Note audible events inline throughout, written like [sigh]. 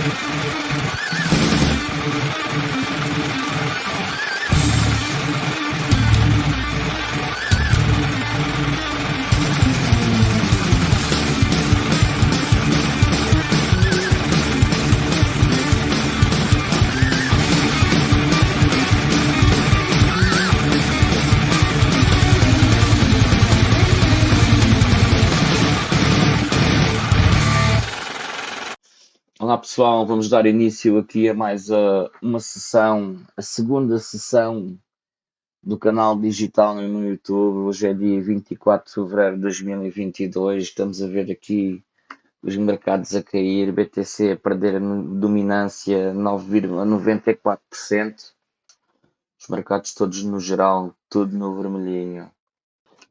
Olá pessoal, vamos dar início aqui a mais uh, uma sessão, a segunda sessão do canal digital no YouTube. Hoje é dia 24 de fevereiro de 2022. Estamos a ver aqui os mercados a cair, BTC a perder a dominância 9,94%. Os mercados todos no geral, tudo no vermelhinho.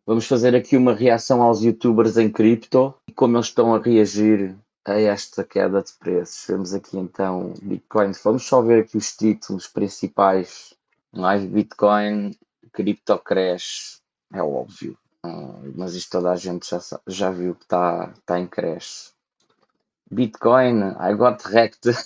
Vamos fazer aqui uma reação aos youtubers em cripto e como eles estão a reagir a esta queda de preços. Vemos aqui então Bitcoin. Vamos só ver aqui os títulos principais. Live Bitcoin, Crypto Crash, é óbvio. Uh, mas isto toda a gente já, já viu que está tá em crash. Bitcoin, I got wrecked. [laughs]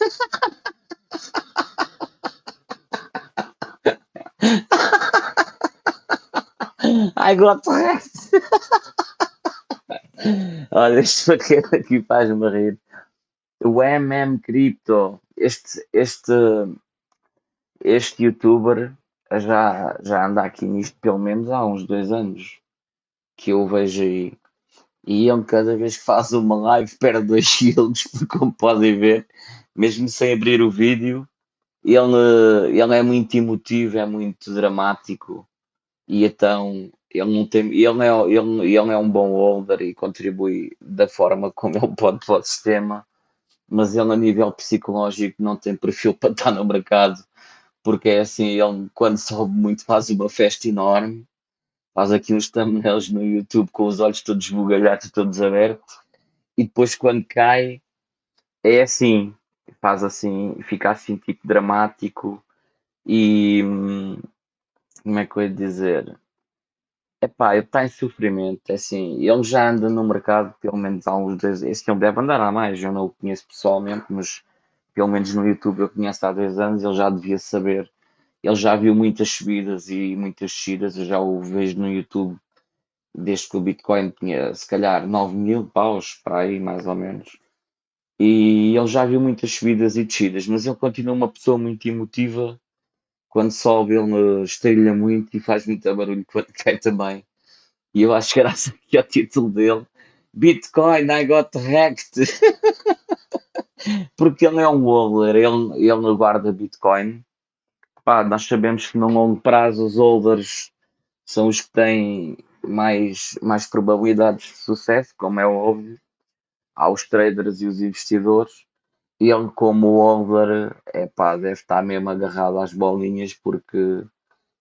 I got wrecked. [laughs] [laughs] Olha, este paquete [laughs] aqui faz-me rir. O MM Crypto, este, este, este youtuber já, já anda aqui nisto pelo menos há uns dois anos que eu vejo aí. E ele cada vez que faz uma live perde 2 [laughs] quilos, como podem ver, mesmo sem abrir o vídeo, ele, ele é muito emotivo, é muito dramático e então ele não tem, ele é, ele, ele é um bom holder e contribui da forma como [laughs] ele pode para o sistema, mas ele a nível psicológico não tem perfil para estar no mercado, porque é assim, ele quando sobe muito faz uma festa enorme, faz aqui uns thumbnails no YouTube com os olhos todos esbugalhados, todos abertos, e depois quando cai é assim, faz assim, fica assim tipo dramático e hum, como é que eu ia dizer? Epá, ele está em sofrimento, é assim, ele já anda no mercado pelo menos há uns dois, esse filme deve andar há mais, eu não o conheço pessoalmente, mas pelo menos no YouTube eu conheço há dois anos, ele já devia saber, ele já viu muitas subidas e muitas descidas, eu já o vejo no YouTube desde que o Bitcoin tinha se calhar 9 mil paus para aí mais ou menos, e ele já viu muitas subidas e descidas, mas ele continua uma pessoa muito emotiva quando sobe ele estrilha muito e faz muito barulho quando [laughs] cai também. E eu acho que graças aqui ao título dele, Bitcoin, I got hacked. [laughs] Porque ele é um holder, ele, ele não guarda Bitcoin. Pá, nós sabemos que no longo prazo os holders são os que têm mais, mais probabilidades de sucesso, como é óbvio. Há os traders e os investidores ele como holder, é pá, deve estar mesmo agarrado às bolinhas porque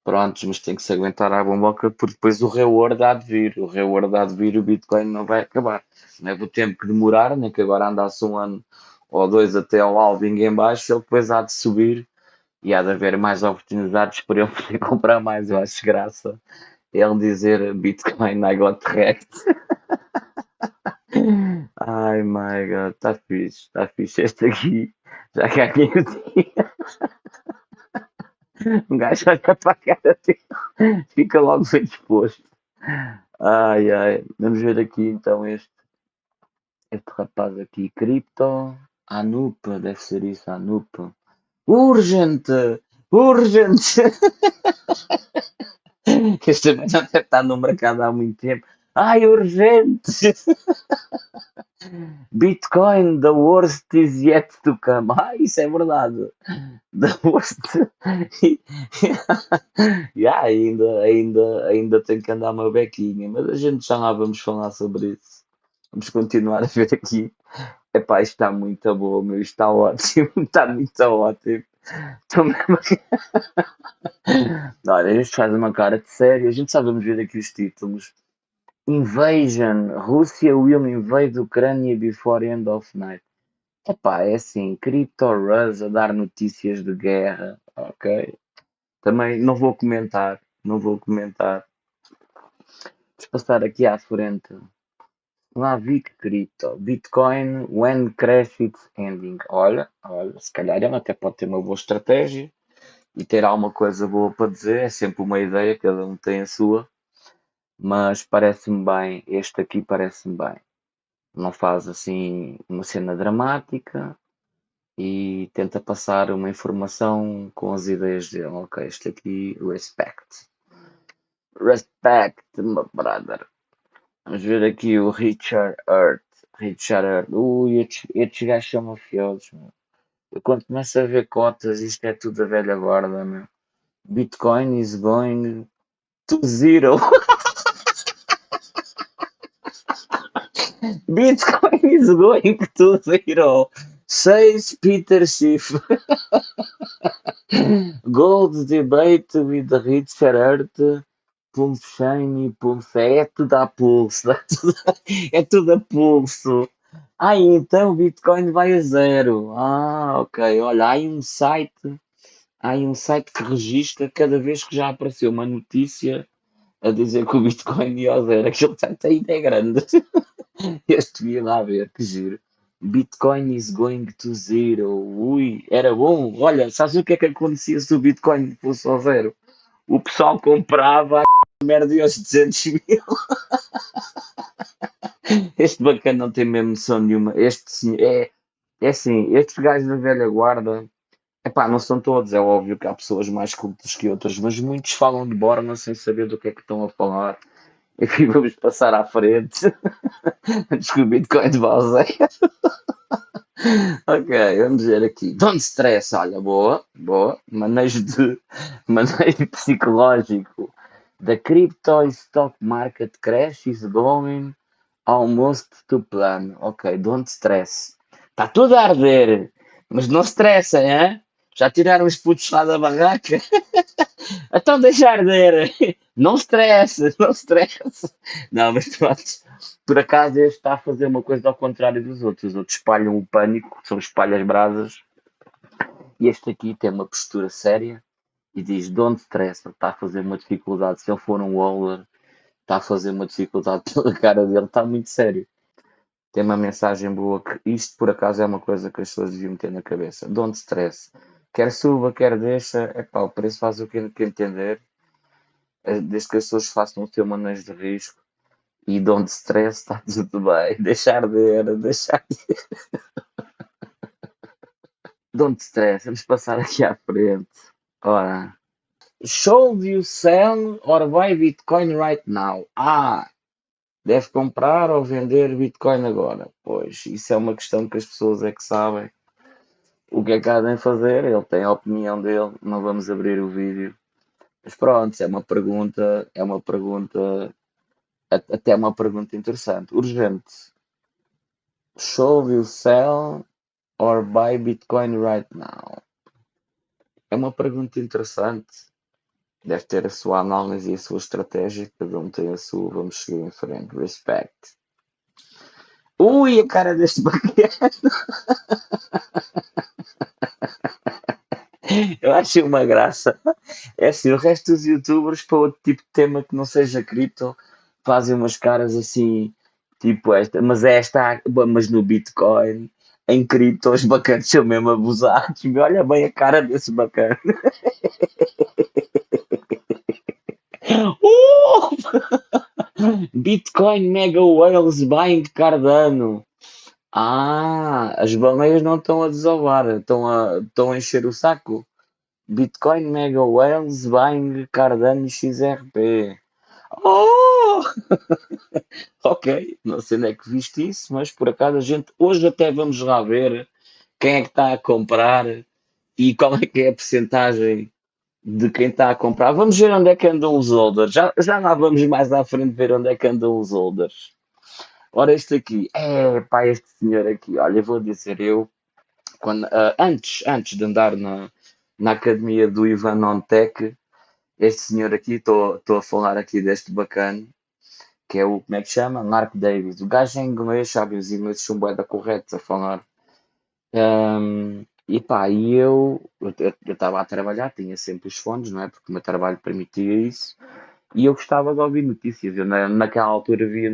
prontos, mas tem que se aguentar à bomboca porque depois o reward há de vir, o reward há de vir, o Bitcoin não vai acabar. Não é do tempo que demorar, nem que agora andasse um ano ou dois até ao halving em baixo, ele depois há de subir e há de haver mais oportunidades para ele [laughs] poder comprar mais. Eu acho graça ele dizer Bitcoin I got wrecked. [laughs] Ai my god, está fixe, está fixe este aqui. Já ganhei o dia. Um gajo olha para a cara dele, fica logo bem disposto. Ai ai, vamos ver aqui então este, este rapaz aqui, Crypto, Anup, deve ser isso, Anup. Urgente! Urgente! [laughs] Este também já deve estar no mercado há muito tempo. Ai, urgente! [laughs] Bitcoin, the worst is yet to come. Ah, isso é verdade. The worst. [laughs] yeah, ainda, ainda, ainda tenho que andar uma bequinha, mas a gente já lá vamos falar sobre isso. Vamos continuar a ver aqui. Epá, isto está muito bom, meu. Isto está ótimo. [laughs] Está muito ótimo. Estou mesmo. Olha, a gente faz uma cara de sério. A gente só vamos ver aqui os títulos. Invasion. Rússia will invade Ucrânia before end of night. Epá, é assim, Crypto Rus a dar notícias de guerra, ok? Também não vou comentar, não vou comentar. Vamos passar aqui à frente. Mavic Crypto, Bitcoin, when crash it's ending. Olha, olha, se calhar ele até pode ter uma boa estratégia e ter alguma coisa boa para dizer, é sempre uma ideia, cada um tem a sua, mas parece-me bem, este aqui parece-me bem. Não faz assim uma cena dramática e tenta passar uma informação com as ideias dele. Ok, este aqui, respect. Respect, my brother. Vamos ver aqui o Richard Earth. Richard Earth. Ui, estes, gajos são mafiosos, meu. Eu quando começo a ver cotas, isto é tudo a velha guarda, meu. Bitcoin is going to zero. [laughs] Bitcoin is going to zero. Says Peter Schiff. Gold debate with Richard Earth. Pulse Shiny, Pulse. É tudo a pulso. É tudo, é a pulso. Ah, então o Bitcoin vai a zero. Ah, ok. Olha, há um site. Há um site que registra cada vez que já apareceu uma notícia a dizer que o Bitcoin ia a zero. Aquele site ainda é grande. [laughs] Este devia lá ver, que giro. Bitcoin is going to zero. Ui, era bom. Olha, sabes o que é que acontecia se o Bitcoin fosse ao zero? O pessoal comprava a [laughs] merda aos 200 mil. [laughs] Este bacana não tem mesmo noção nenhuma. Este é, é assim, estes gajos da velha guarda, epá, não são todos, é óbvio que há pessoas mais cultas que outras, mas muitos falam de Borna sem saber do que é que estão a falar. Enfim, [laughs] vamos passar à frente. [laughs] Descobri de coin de Balzeia. [laughs] ok, vamos ver aqui. Don't stress, olha, boa, boa. Manejo de manejo psicológico. The crypto stock market crash is going almost to plan. Ok, don't stress. Está tudo a arder, mas não estressa, hein? Já tiraram os putos lá da barraca? [laughs] então deixa arder. Não estressa, não estressa. Não, mas pronto. Por acaso este está a fazer uma coisa ao contrário dos outros. Os outros espalham o pânico, são espalhas brasas. E este aqui tem uma postura séria e diz: Don't stress, está a fazer uma dificuldade. Se ele for um waller, está a fazer uma dificuldade [laughs] pela cara dele, está muito sério. Tem uma mensagem boa que isto por acaso é uma coisa que as pessoas deviam ter na cabeça. Don't stress. Quer suba, quer deixa, é pá, o preço faz o que, que entender. Eh, desde que as pessoas façam o seu manejo de risco e don't stress, está [laughs] tudo bem. Deixar de deixar de [laughs] Don't stress, vamos passar aqui à frente. Ora, should you sell or buy Bitcoin right now? Ah, deve comprar ou vender Bitcoin agora? Pois, isso é uma questão que as pessoas é que sabem o que é que há de fazer. Ele tem a opinião dele, não vamos abrir o vídeo. Mas pronto, é uma pergunta, é uma pergunta, até uma pergunta interessante, urgente. Should you sell or buy Bitcoin right now? É uma pergunta interessante. Deve ter a sua análise e a sua estratégia, cada um tem a sua, vamos seguir em frente. Respect. Ui, a cara deste bacana! [laughs] [laughs] Eu acho uma graça. É assim, o resto dos youtubers para outro tipo de tema que não seja cripto fazem umas caras assim, tipo esta, mas é esta, mas no Bitcoin, em cripto, os bacanas são mesmo abusados. Olha bem a cara desse bacana. [laughs] Uh! [laughs] Bitcoin Mega Whales buying Cardano. Ah, as baleias não estão a desovar, estão a, estão a encher o saco. Bitcoin Mega Whales buying Cardano XRP. Oh! [laughs] ok, não sei onde é que viste isso, mas por acaso a gente hoje até vamos lá ver quem é que está a comprar e qual é que é a porcentagem de quem está a comprar. Vamos ver onde é que andam os holders. Já, já lá vamos mais à frente ver onde é que andam os holders. Ora, este aqui, é pá, este senhor aqui, olha, vou dizer eu, quando, uh, antes, antes de andar na, na academia do Ivan Ontec, este senhor aqui, estou a falar aqui deste bacana, que é o, como é que chama? Mark Davis. O gajo em inglês, sabe, os ingleses são bué da corretos a falar. Um, e pá, e eu estava a trabalhar, tinha sempre os fones, não é? Porque o meu trabalho permitia isso. E eu gostava de ouvir notícias. Eu, na, naquela altura via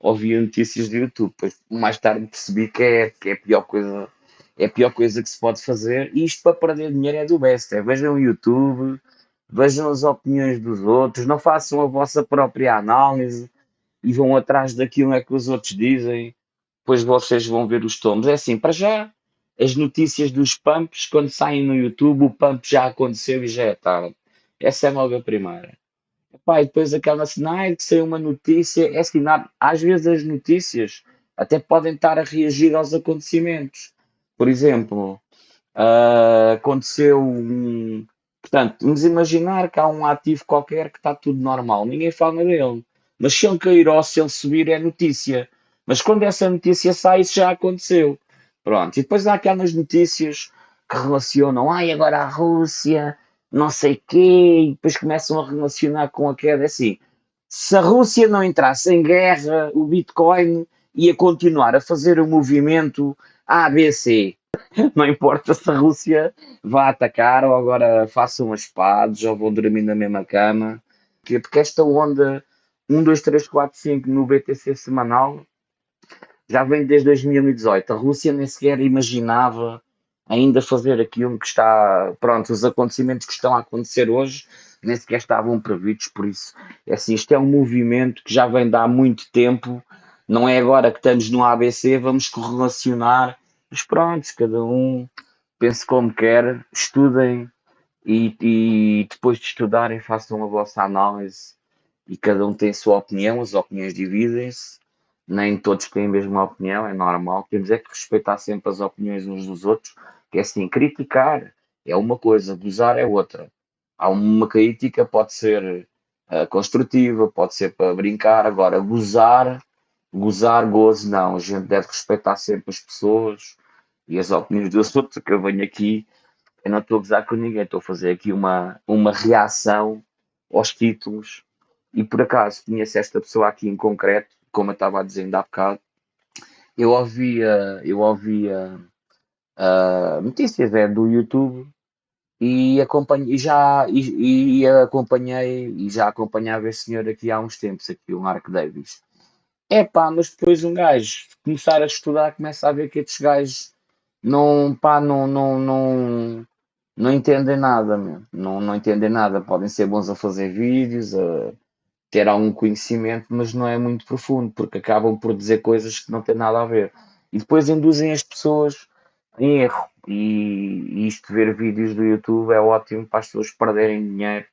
ouvia notícias do YouTube. Depois, mais tarde percebi que é, que é a pior coisa, é a pior coisa que se pode fazer. E isto para perder dinheiro é do best. É, vejam o YouTube, vejam as opiniões dos outros, não façam a vossa própria análise e vão atrás daquilo é que os outros dizem. Depois vocês vão ver os tomos. É assim, para já, as notícias dos pumps, quando saem no YouTube, o pump já aconteceu e já é tarde. Essa é logo a primeira. Epá, e depois aquela cena, que saiu uma notícia, é assim, às vezes as notícias até podem estar a reagir aos acontecimentos. Por exemplo, uh, aconteceu um. Portanto, vamos imaginar que há um ativo qualquer que está tudo normal, ninguém fala dele. Mas se ele cair ou se ele subir, é notícia. Mas quando essa notícia sai, isso já aconteceu. Pronto. E depois há aquelas notícias que relacionam, ai, agora a Rússia não sei quê, e depois começam a relacionar com a queda. Assim, se a Rússia não entrasse em guerra, o Bitcoin ia continuar a fazer o movimento ABC. [laughs] Não importa se a Rússia vá atacar ou agora façam as espadas ou vão dormir na mesma cama. Porque esta onda 1, 2, 3, 4, 5 no BTC semanal já vem desde 2018. A Rússia nem sequer imaginava ainda fazer aquilo que está, pronto, os acontecimentos que estão a acontecer hoje nem sequer estavam previstos, por isso, é assim, isto é um movimento que já vem de há muito tempo, não é agora que estamos no ABC, vamos correlacionar, mas pronto, cada um pense como quer, estudem e, e depois de estudarem façam a vossa análise e cada um tem a sua opinião, as opiniões dividem-se, nem todos têm a mesma opinião, é normal, temos é que respeitar sempre as opiniões uns dos outros, que é assim, criticar é uma coisa, gozar é outra. Há uma crítica, pode ser uh, construtiva, pode ser para brincar, agora gozar, gozar, gozo, não. A gente deve respeitar sempre as pessoas e as opiniões dos outros, que eu venho aqui, eu não estou a gozar com ninguém, estou a fazer aqui uma, uma reação aos títulos. E por acaso conheço esta pessoa aqui em concreto, como eu estava a dizer ainda há bocado, eu ouvia, eu ouvia uh, notícias é, do YouTube e, acompanhei, e já e, e, acompanhei e já acompanhava esse senhor aqui há uns tempos, aqui, o Mark Davis. É pá, mas depois um gajo começar a estudar, começa a ver que estes gajos não, pá, não, não, não, não entendem nada, meu. Não, não entendem nada. Podem ser bons a fazer vídeos, a ter algum conhecimento, mas não é muito profundo, porque acabam por dizer coisas que não têm nada a ver. E depois induzem as pessoas erro. E isto, ver vídeos do YouTube, é ótimo para as pessoas perderem dinheiro.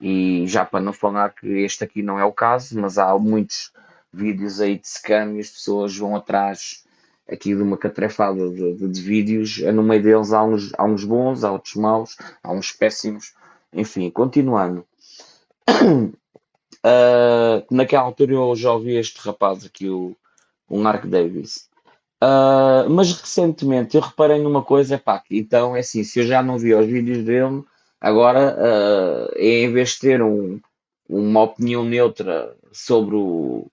E já para não falar que este aqui não é o caso, mas há muitos vídeos aí de scam e as pessoas vão atrás aqui de uma catrefada de, de, de, vídeos. No meio deles há uns, há uns bons, há outros maus, há uns péssimos. Enfim, continuando. Uh, [coughs] naquela altura eu já ouvi este rapaz aqui, o, o Mark Davis. Uh, mas recentemente eu reparei numa coisa, pá, então é assim, se eu já não vi os vídeos dele, agora uh, em vez de ter um, uma opinião neutra sobre o,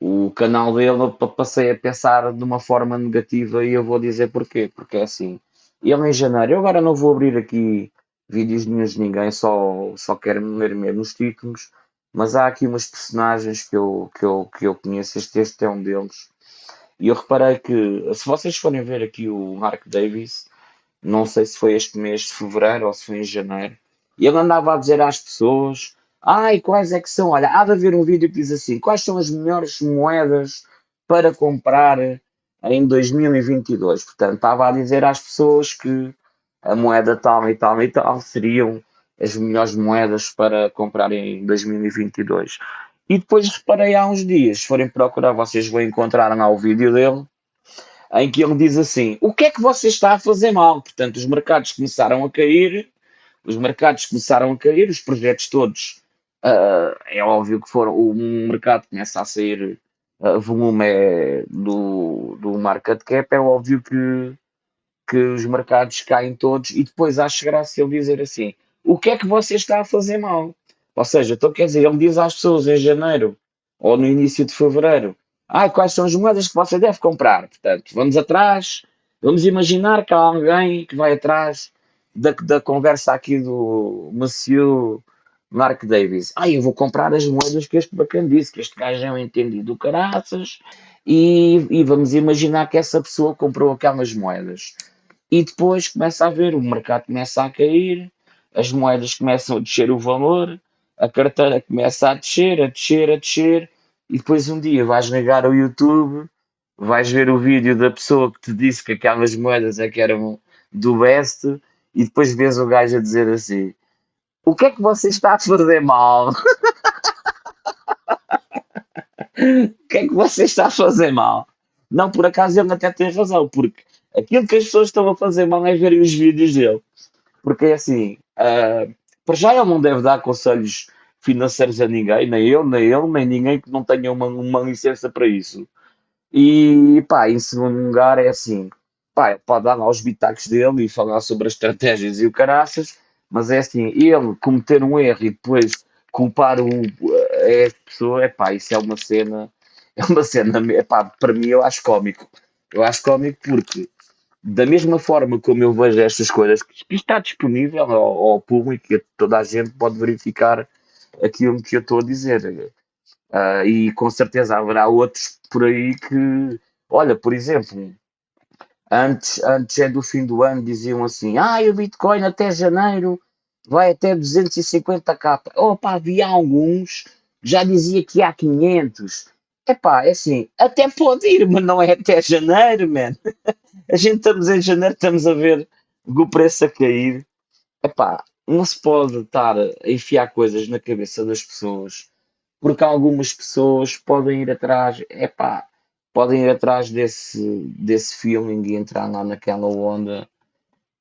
o canal dele, eu passei a pensar de uma forma negativa e eu vou dizer porquê, porque é assim, ele em janeiro, eu agora não vou abrir aqui vídeos nenhum de ninguém, só, só quero ler mesmo os títulos, mas há aqui umas personagens que eu, que eu, que eu conheço, este, este é um deles, e eu reparei que, se vocês forem ver aqui o Mark Davis, não sei se foi este mês de fevereiro ou se foi em janeiro, e ele andava a dizer às pessoas: Ai, quais é que são? Olha, há de haver um vídeo que diz assim: quais são as melhores moedas para comprar em 2022? Portanto, estava a dizer às pessoas que a moeda tal e tal e tal seriam as melhores moedas para comprar em 2022. E depois reparei há uns dias, se forem procurar, vocês vão encontrar lá o vídeo dele, em que ele diz assim: O que é que você está a fazer mal? Portanto, os mercados começaram a cair, os mercados começaram a cair, os projetos todos, uh, é óbvio que foram, o mercado começa a sair uh, volume é do, do market cap, é óbvio que, que os mercados caem todos, e depois acho graça ele dizer assim: O que é que você está a fazer mal? Ou seja, então quer dizer, ele diz às pessoas em janeiro ou no início de fevereiro: ah, quais são as moedas que você deve comprar? Portanto, vamos atrás, vamos imaginar que há alguém que vai atrás da, da conversa aqui do Monsieur Mark Davis. Ah, eu vou comprar as moedas que este bacana disse, que este gajo é um entendido do caraças, e, e vamos imaginar que essa pessoa comprou aquelas moedas. E depois começa a ver, o mercado começa a cair, as moedas começam a descer o valor, a carteira começa a descer, a descer, a descer, e depois um dia vais ligar ao YouTube, vais ver o vídeo da pessoa que te disse que aquelas moedas é que eram do best, e depois vês o gajo a dizer assim: O que é que você está a fazer mal? [laughs] o que é que você está a fazer mal? Não, por acaso ele até tem razão, porque aquilo que as pessoas estão a fazer mal é verem os vídeos dele. Porque é assim, uh, para já ele não deve dar conselhos financeiros a ninguém, nem eu, nem ele, nem ninguém que não tenha uma, uma licença para isso. E pá, em segundo lugar é assim, pá, pode dar lá os bitacos dele e falar sobre as estratégias e o caraças, mas é assim, ele cometer um erro e depois culpar o, a pessoa, é pá, isso é uma cena, [laughs] é uma cena, é pá, para mim eu acho cómico. Eu acho cómico porque da mesma forma como eu vejo estas coisas, que está disponível ao, ao público toda a gente pode verificar aquilo que eu estou a dizer. Uh, e com certeza haverá outros por aí que, olha, por exemplo, antes, antes é do fim do ano diziam assim: ah, o Bitcoin até janeiro vai até 250k. Opa, havia alguns já dizia que há 500. Epá, é assim, até pode ir, mas não é até janeiro, man. [laughs] A gente estamos em janeiro, estamos a ver o preço a cair. Epá, não se pode estar a enfiar coisas na cabeça das pessoas, porque algumas pessoas podem ir atrás, epá, podem ir atrás desse, desse feeling e entrar lá naquela onda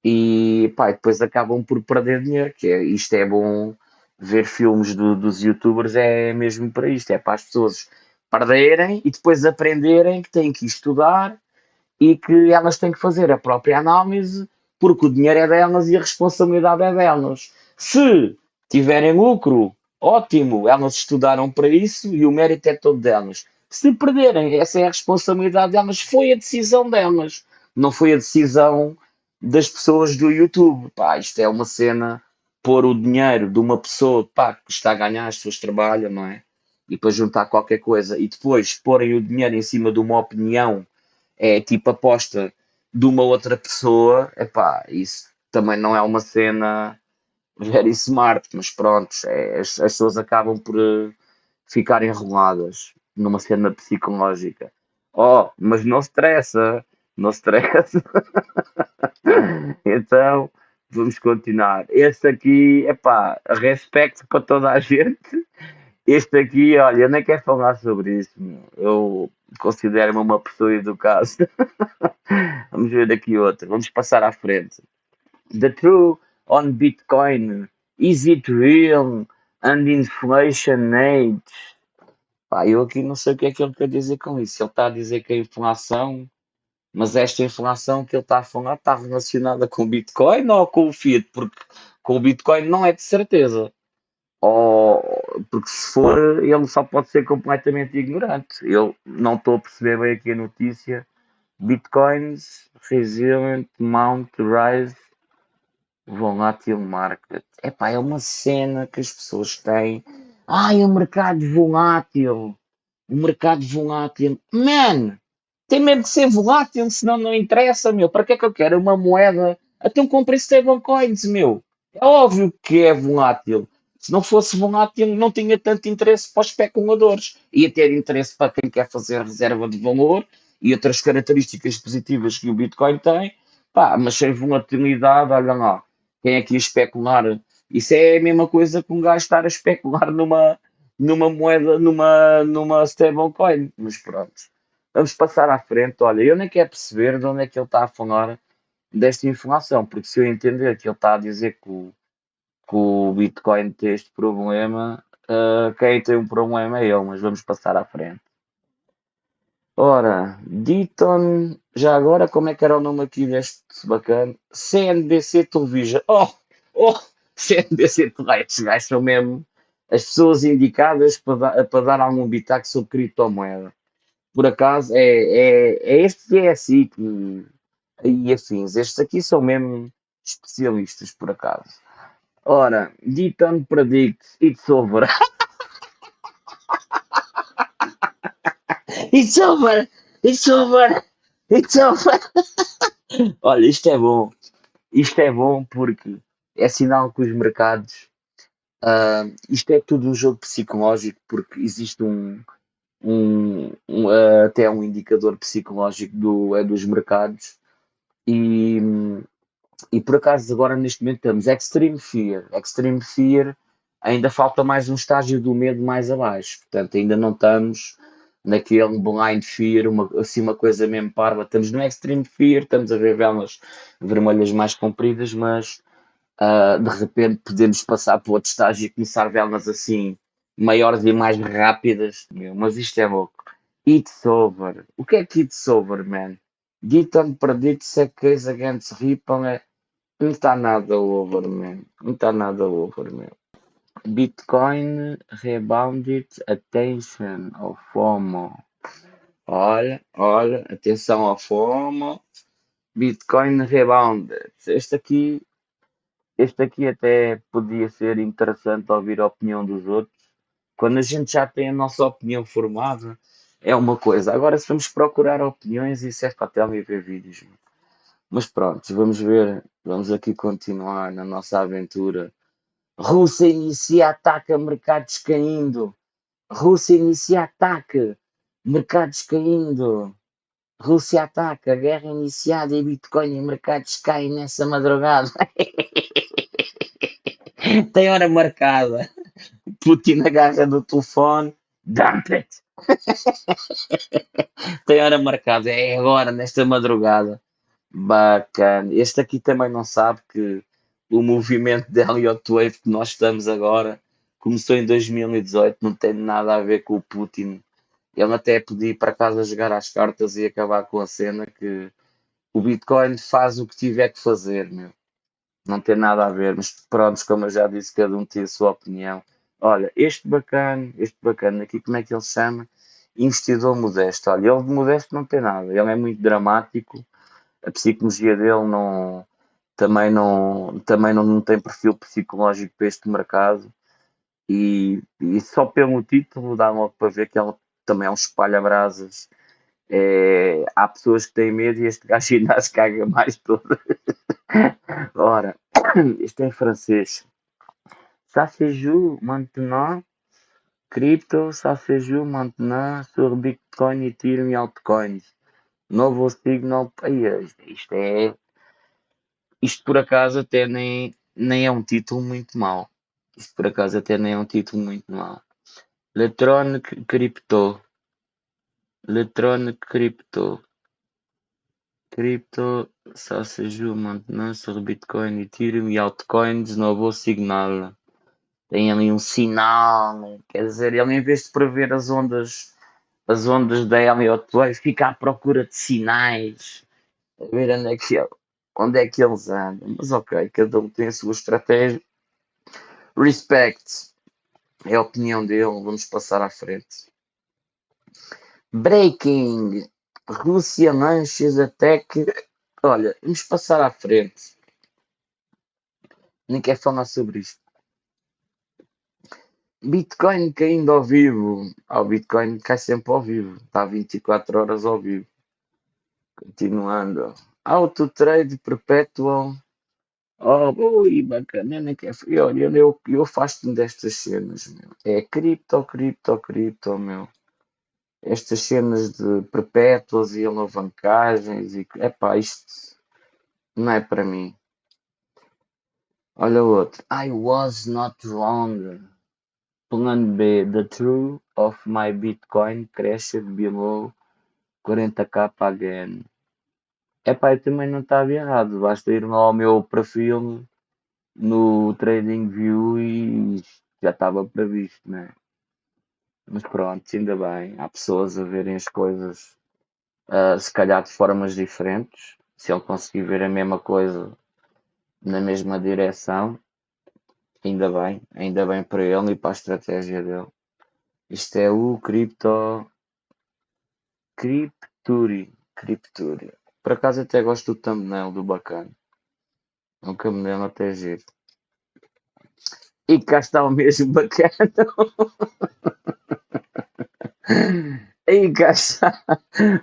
e pá, depois acabam por perder dinheiro, que é, isto é bom ver filmes do, dos youtubers é mesmo para isto, é para as pessoas perderem e depois aprenderem que têm que estudar e que elas têm que fazer a própria análise porque o dinheiro é delas e a responsabilidade é delas. Se tiverem lucro, ótimo, elas estudaram para isso e o mérito é todo delas. Se perderem, essa é a responsabilidade delas, foi a decisão delas, não foi a decisão das pessoas do YouTube. Pá, isto é uma cena pôr o dinheiro de uma pessoa pá, que está a ganhar, as pessoas trabalham, não é? E depois juntar qualquer coisa e depois porem o dinheiro em cima de uma opinião, é tipo aposta de uma outra pessoa, é pá, isso também não é uma cena very smart, mas pronto, é, as, as pessoas acabam por uh, ficar enroladas numa cena psicológica. Oh, mas não estressa, não estressa. [laughs] então, vamos continuar. Este aqui, epá, respeito para toda a gente. Este aqui, olha, eu nem quero falar sobre isso. Eu considero-me uma pessoa educada. [laughs] vamos ver aqui outra. Vamos passar à frente. The true on Bitcoin. Is it real? And inflation age? Pá, eu aqui não sei o que é que ele quer dizer com isso. Ele está a dizer que a inflação mas esta inflação que ele está a falar está relacionada com o Bitcoin ou com o Fiat? Porque com o Bitcoin não é de certeza. Ou, porque se for, ele só pode ser completamente ignorante. Eu não estou a perceber bem aqui a notícia. Bitcoins resilient mount rise volatile market. Epá, é uma cena que as pessoas têm. Ai, o mercado volátil. O mercado volátil. Man, tem mesmo que ser volátil, senão não interessa, meu. Para que é que eu quero uma moeda? Então comprei stablecoins, meu. É óbvio que é volátil. Se não fosse volátil, não tinha tanto interesse para os especuladores. Ia ter interesse para quem quer fazer reserva de valor e outras características positivas que o Bitcoin tem. Pá, mas sem volatilidade, olha lá. Quem é que ia especular? Isso é a mesma coisa que um gajo estar a especular numa, numa moeda, numa, numa stablecoin. Mas pronto. Vamos passar à frente. Olha, eu nem quero perceber de onde é que ele está a falar desta informação, porque se eu entender que ele está a dizer que o, que o Bitcoin tem este problema, uh, quem tem um problema é ele, mas vamos passar à frente. Ora, Diton, já agora, como é que era o nome aqui deste bacana? CNBC Television. Oh, oh, CNBC Television. Gajos são mesmo as pessoas indicadas para dar, para dar algum bitaco sobre criptomoeda por acaso, é, é, é este que é assim e afins. Estes aqui são mesmo especialistas, por acaso. Ora, Deaton predicts [laughs] it's over. it's over! It's over! It's [laughs] over! Olha, isto é bom. Isto é bom porque é sinal que os mercados. ah, isto é tudo um jogo psicológico porque existe um, um, um, ah, até um indicador psicológico do, é dos mercados e, e por acaso agora neste momento estamos Extreme Fear. Extreme Fear ainda falta mais um estágio do medo mais abaixo. Portanto, ainda não estamos naquele blind fear, uma, assim uma coisa mesmo parva. Estamos no extreme fear, estamos a ver velas vermelhas mais compridas, mas ah, de repente podemos passar para outro estágio e começar velas assim maiores e mais rápidas. Mas isto é louco. It's over. O que é que it's over, man? Giton predicts a case against Ripple é... Não está nada over, man. Não está nada over, man. Bitcoin rebounded attention ao FOMO. Olha, olha, atenção ao FOMO. Bitcoin rebounded. Este aqui, este aqui até podia ser interessante ouvir a opinião dos outros. Quando a gente já tem a nossa opinião formada, é uma coisa. Agora, se vamos procurar opiniões, isso é para tela e ver vídeos. Mas pronto, vamos ver. Vamos aqui continuar na nossa aventura. Rússia inicia ataque a mercados caindo. Rússia inicia ataque. Mercados caindo. Rússia ataca. Guerra iniciada e Bitcoin e mercados caem nessa madrugada. [laughs] Tem hora marcada. Putin agarra no telefone. Dump it. [laughs] Tem hora marcada. É agora, nesta madrugada. Bacana. Este aqui também não sabe que o movimento de Elliott Wave que nós estamos agora começou em 2018, não tem nada a ver com o Putin. Ele até podia ir para casa jogar às cartas e acabar com a cena que o Bitcoin faz o que tiver que fazer, meu. Não tem nada a ver, mas pronto, como eu já disse, cada um tem a sua opinião. Olha, este bacana, este bacana aqui, como é que ele se chama? Investidor modesto. Olha, ele de modesto não tem nada, ele é muito dramático, a psicologia dele não, também não, também não, não tem perfil psicológico para este mercado e, e só pelo título dá logo para ver que ele também é um espalha-brasas. É, há pessoas que têm medo e este [laughs] gajo ainda se caga mais todo. Ora, [coughs] isto é em francês. Ça se maintenant. Crypto, ça se joue maintenant sur Bitcoin, Ethereum e altcoins. Novo signal. Isto é. Isto por acaso até nem, nem é um título muito mau. Isto por acaso até nem é um título muito mau. Electronic Crypto. Electronic Crypto. Crypto, ça se joue maintenant sur Bitcoin, Ethereum e altcoins, novo signal. Tem ali um sinal, quer dizer, ele em vez de prever as ondas, as ondas da Elliott Wave, fica à procura de sinais, a ver onde é que, ele- onde é que eles andam. Mas ok, cada um tem a sua estratégia. Respect, é a opinião dele, vamos passar à frente. Breaking, Rússia launches attack. Olha, vamos passar à frente. Nem quero falar sobre isto. Bitcoin caindo ao vivo. Ah, o Bitcoin cai sempre ao vivo. Está 24 horas ao vivo. Continuando. Auto trade perpetual. Oh, ui, bacana. Eu nem quero. Eu, eu, eu, eu afasto-me destas cenas, meu. É cripto, cripto, cripto, meu. Estas cenas de perpétuas e alavancagens e. Epá, isto não é para mim. Olha o outro. I was not wrong. Plan B. The true of my Bitcoin crashed below 40k again. Epá, eu também não estava errado. Basta ir lá ao meu perfil no TradingView e já estava previsto, né? Mas pronto, ainda bem. Há pessoas a verem as coisas ah, se calhar de formas diferentes. Se ele conseguir ver a mesma coisa na mesma direção, ainda bem. Ainda bem para ele e para a estratégia dele. Isto é o Crypto. Crypturi. Crypturi. Por acaso até gosto do thumbnail do bacana. É um thumbnail até giro. E cá está o mesmo bacana. [laughs] E cá está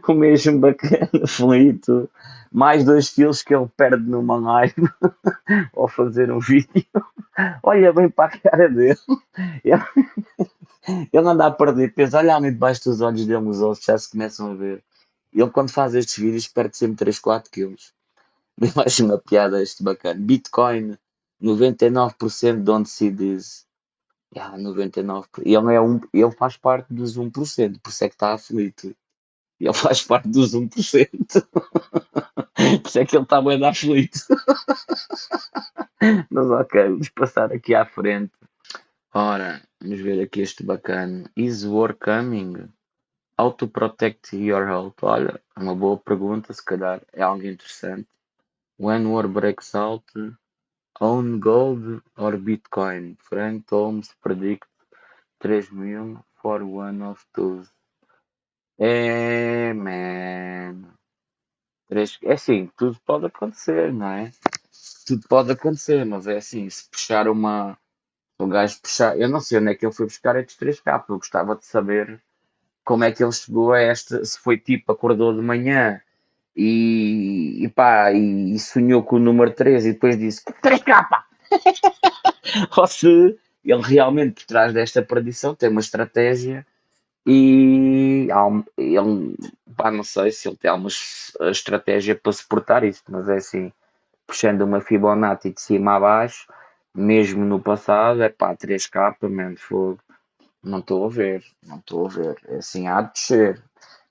o mesmo bacana, [laughs] Felito. Mais dois quilos que ele perde numa live [laughs] ao fazer um vídeo. Olha bem para a cara dele. Ele, [laughs] ele anda a perder peso. Olha ali debaixo dos olhos dele, os olhos já se começam a ver. Ele, quando faz estes vídeos, perde sempre 3, 4 quilos. [laughs] Mais uma piada este bacana. Bitcoin, 99% don't see this. Yeah, 99%. Ele, é um, ele faz parte dos 1%, por isso é que está aflito. Ele faz parte dos 1%. [laughs] por isso é que ele está bem aflito. [laughs] Mas ok, vamos passar aqui à frente. Ora, vamos ver aqui este bacana. Is war coming? How to protect your health? Olha, é uma boa pergunta, se calhar é algo interessante. When war breaks out, own gold or Bitcoin? Frank Holmes predict 3 mil for one of those. É. É assim, tudo pode acontecer, não é? Tudo pode acontecer, mas é assim, se puxar uma. O gajo puxar. Eu não sei onde é que ele foi buscar estes 3K, eu gostava de saber como é que ele chegou a esta. Se foi tipo, acordou de manhã e, e pá, e, e, sonhou com o número 3 e depois disse 3K, pá! [laughs] Ou se ele realmente por trás desta predição tem uma estratégia e ele, pá, não sei se ele tem alguma estratégia para suportar isto, mas é assim, puxando uma Fibonacci de cima a baixo, mesmo no passado, é pá, 3K, mesmo fogo. Não estou a ver, não estou a ver. É assim, há de descer.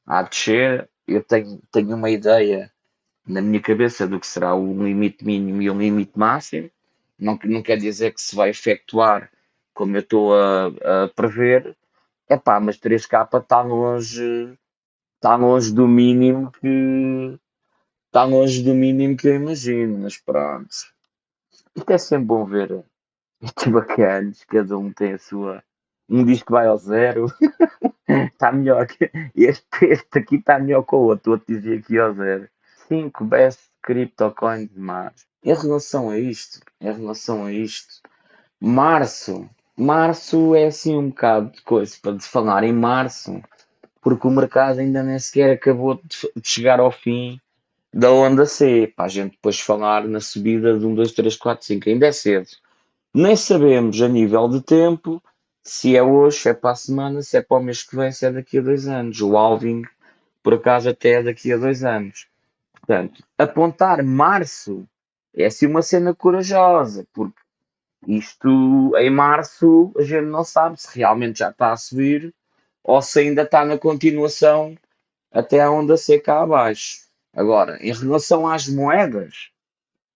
Há de descer eu tenho, tenho uma ideia na minha cabeça do que será um limite mínimo e um limite máximo. Não, não quer dizer que se vai efetuar como eu estou a, a prever. É pá, mas 3K está longe, está longe do mínimo que está longe do mínimo que eu imagino, mas pronto. Isto é sempre bom ver estes bacanas, cada um tem a sua. Um diz que vai ao zero, [laughs] Está melhor que este, este aqui está melhor que o outro. O outro dizia aqui ao zero. 5 best CryptoCoins de março. Em relação a isto, em relação a isto, março, março é assim um bocado de coisa para de falar em março, porque o mercado ainda nem sequer acabou de, de chegar ao fim da onda C, para a gente depois falar na subida de 1, 2, 3, 4, 5, ainda é cedo. Nem sabemos a nível de tempo se é hoje, se é para a semana, se é para o mês que vem, se é daqui a dois anos. O Alving, por acaso, até é daqui a dois anos. Portanto, apontar março é assim uma cena corajosa, porque isto em março a gente não sabe se realmente já está a subir ou se ainda está na continuação até a onda seca abaixo. Agora, em relação às moedas,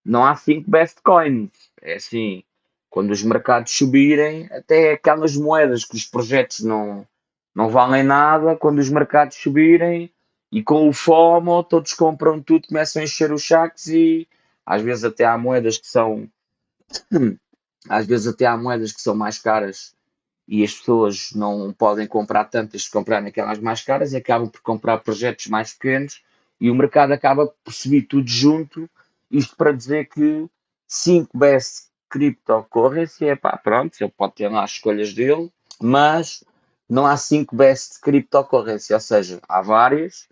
não há 5 best coins. É assim, quando os mercados subirem, até aquelas moedas que os projetos não, não valem nada, quando os mercados subirem e com o FOMO todos compram tudo, começam a encher os saques e às vezes até há moedas que são [clears throat] às vezes até há moedas que são mais caras e as pessoas não podem comprar tantas. Se comprarem aquelas mais caras e acabam por comprar projetos mais pequenos e o mercado acaba por subir tudo junto, isto para dizer que 5 best cryptocurrency, é pá, pronto, ele pode ter lá as escolhas dele, mas não há cinco best cryptocurrency, ou seja, há várias,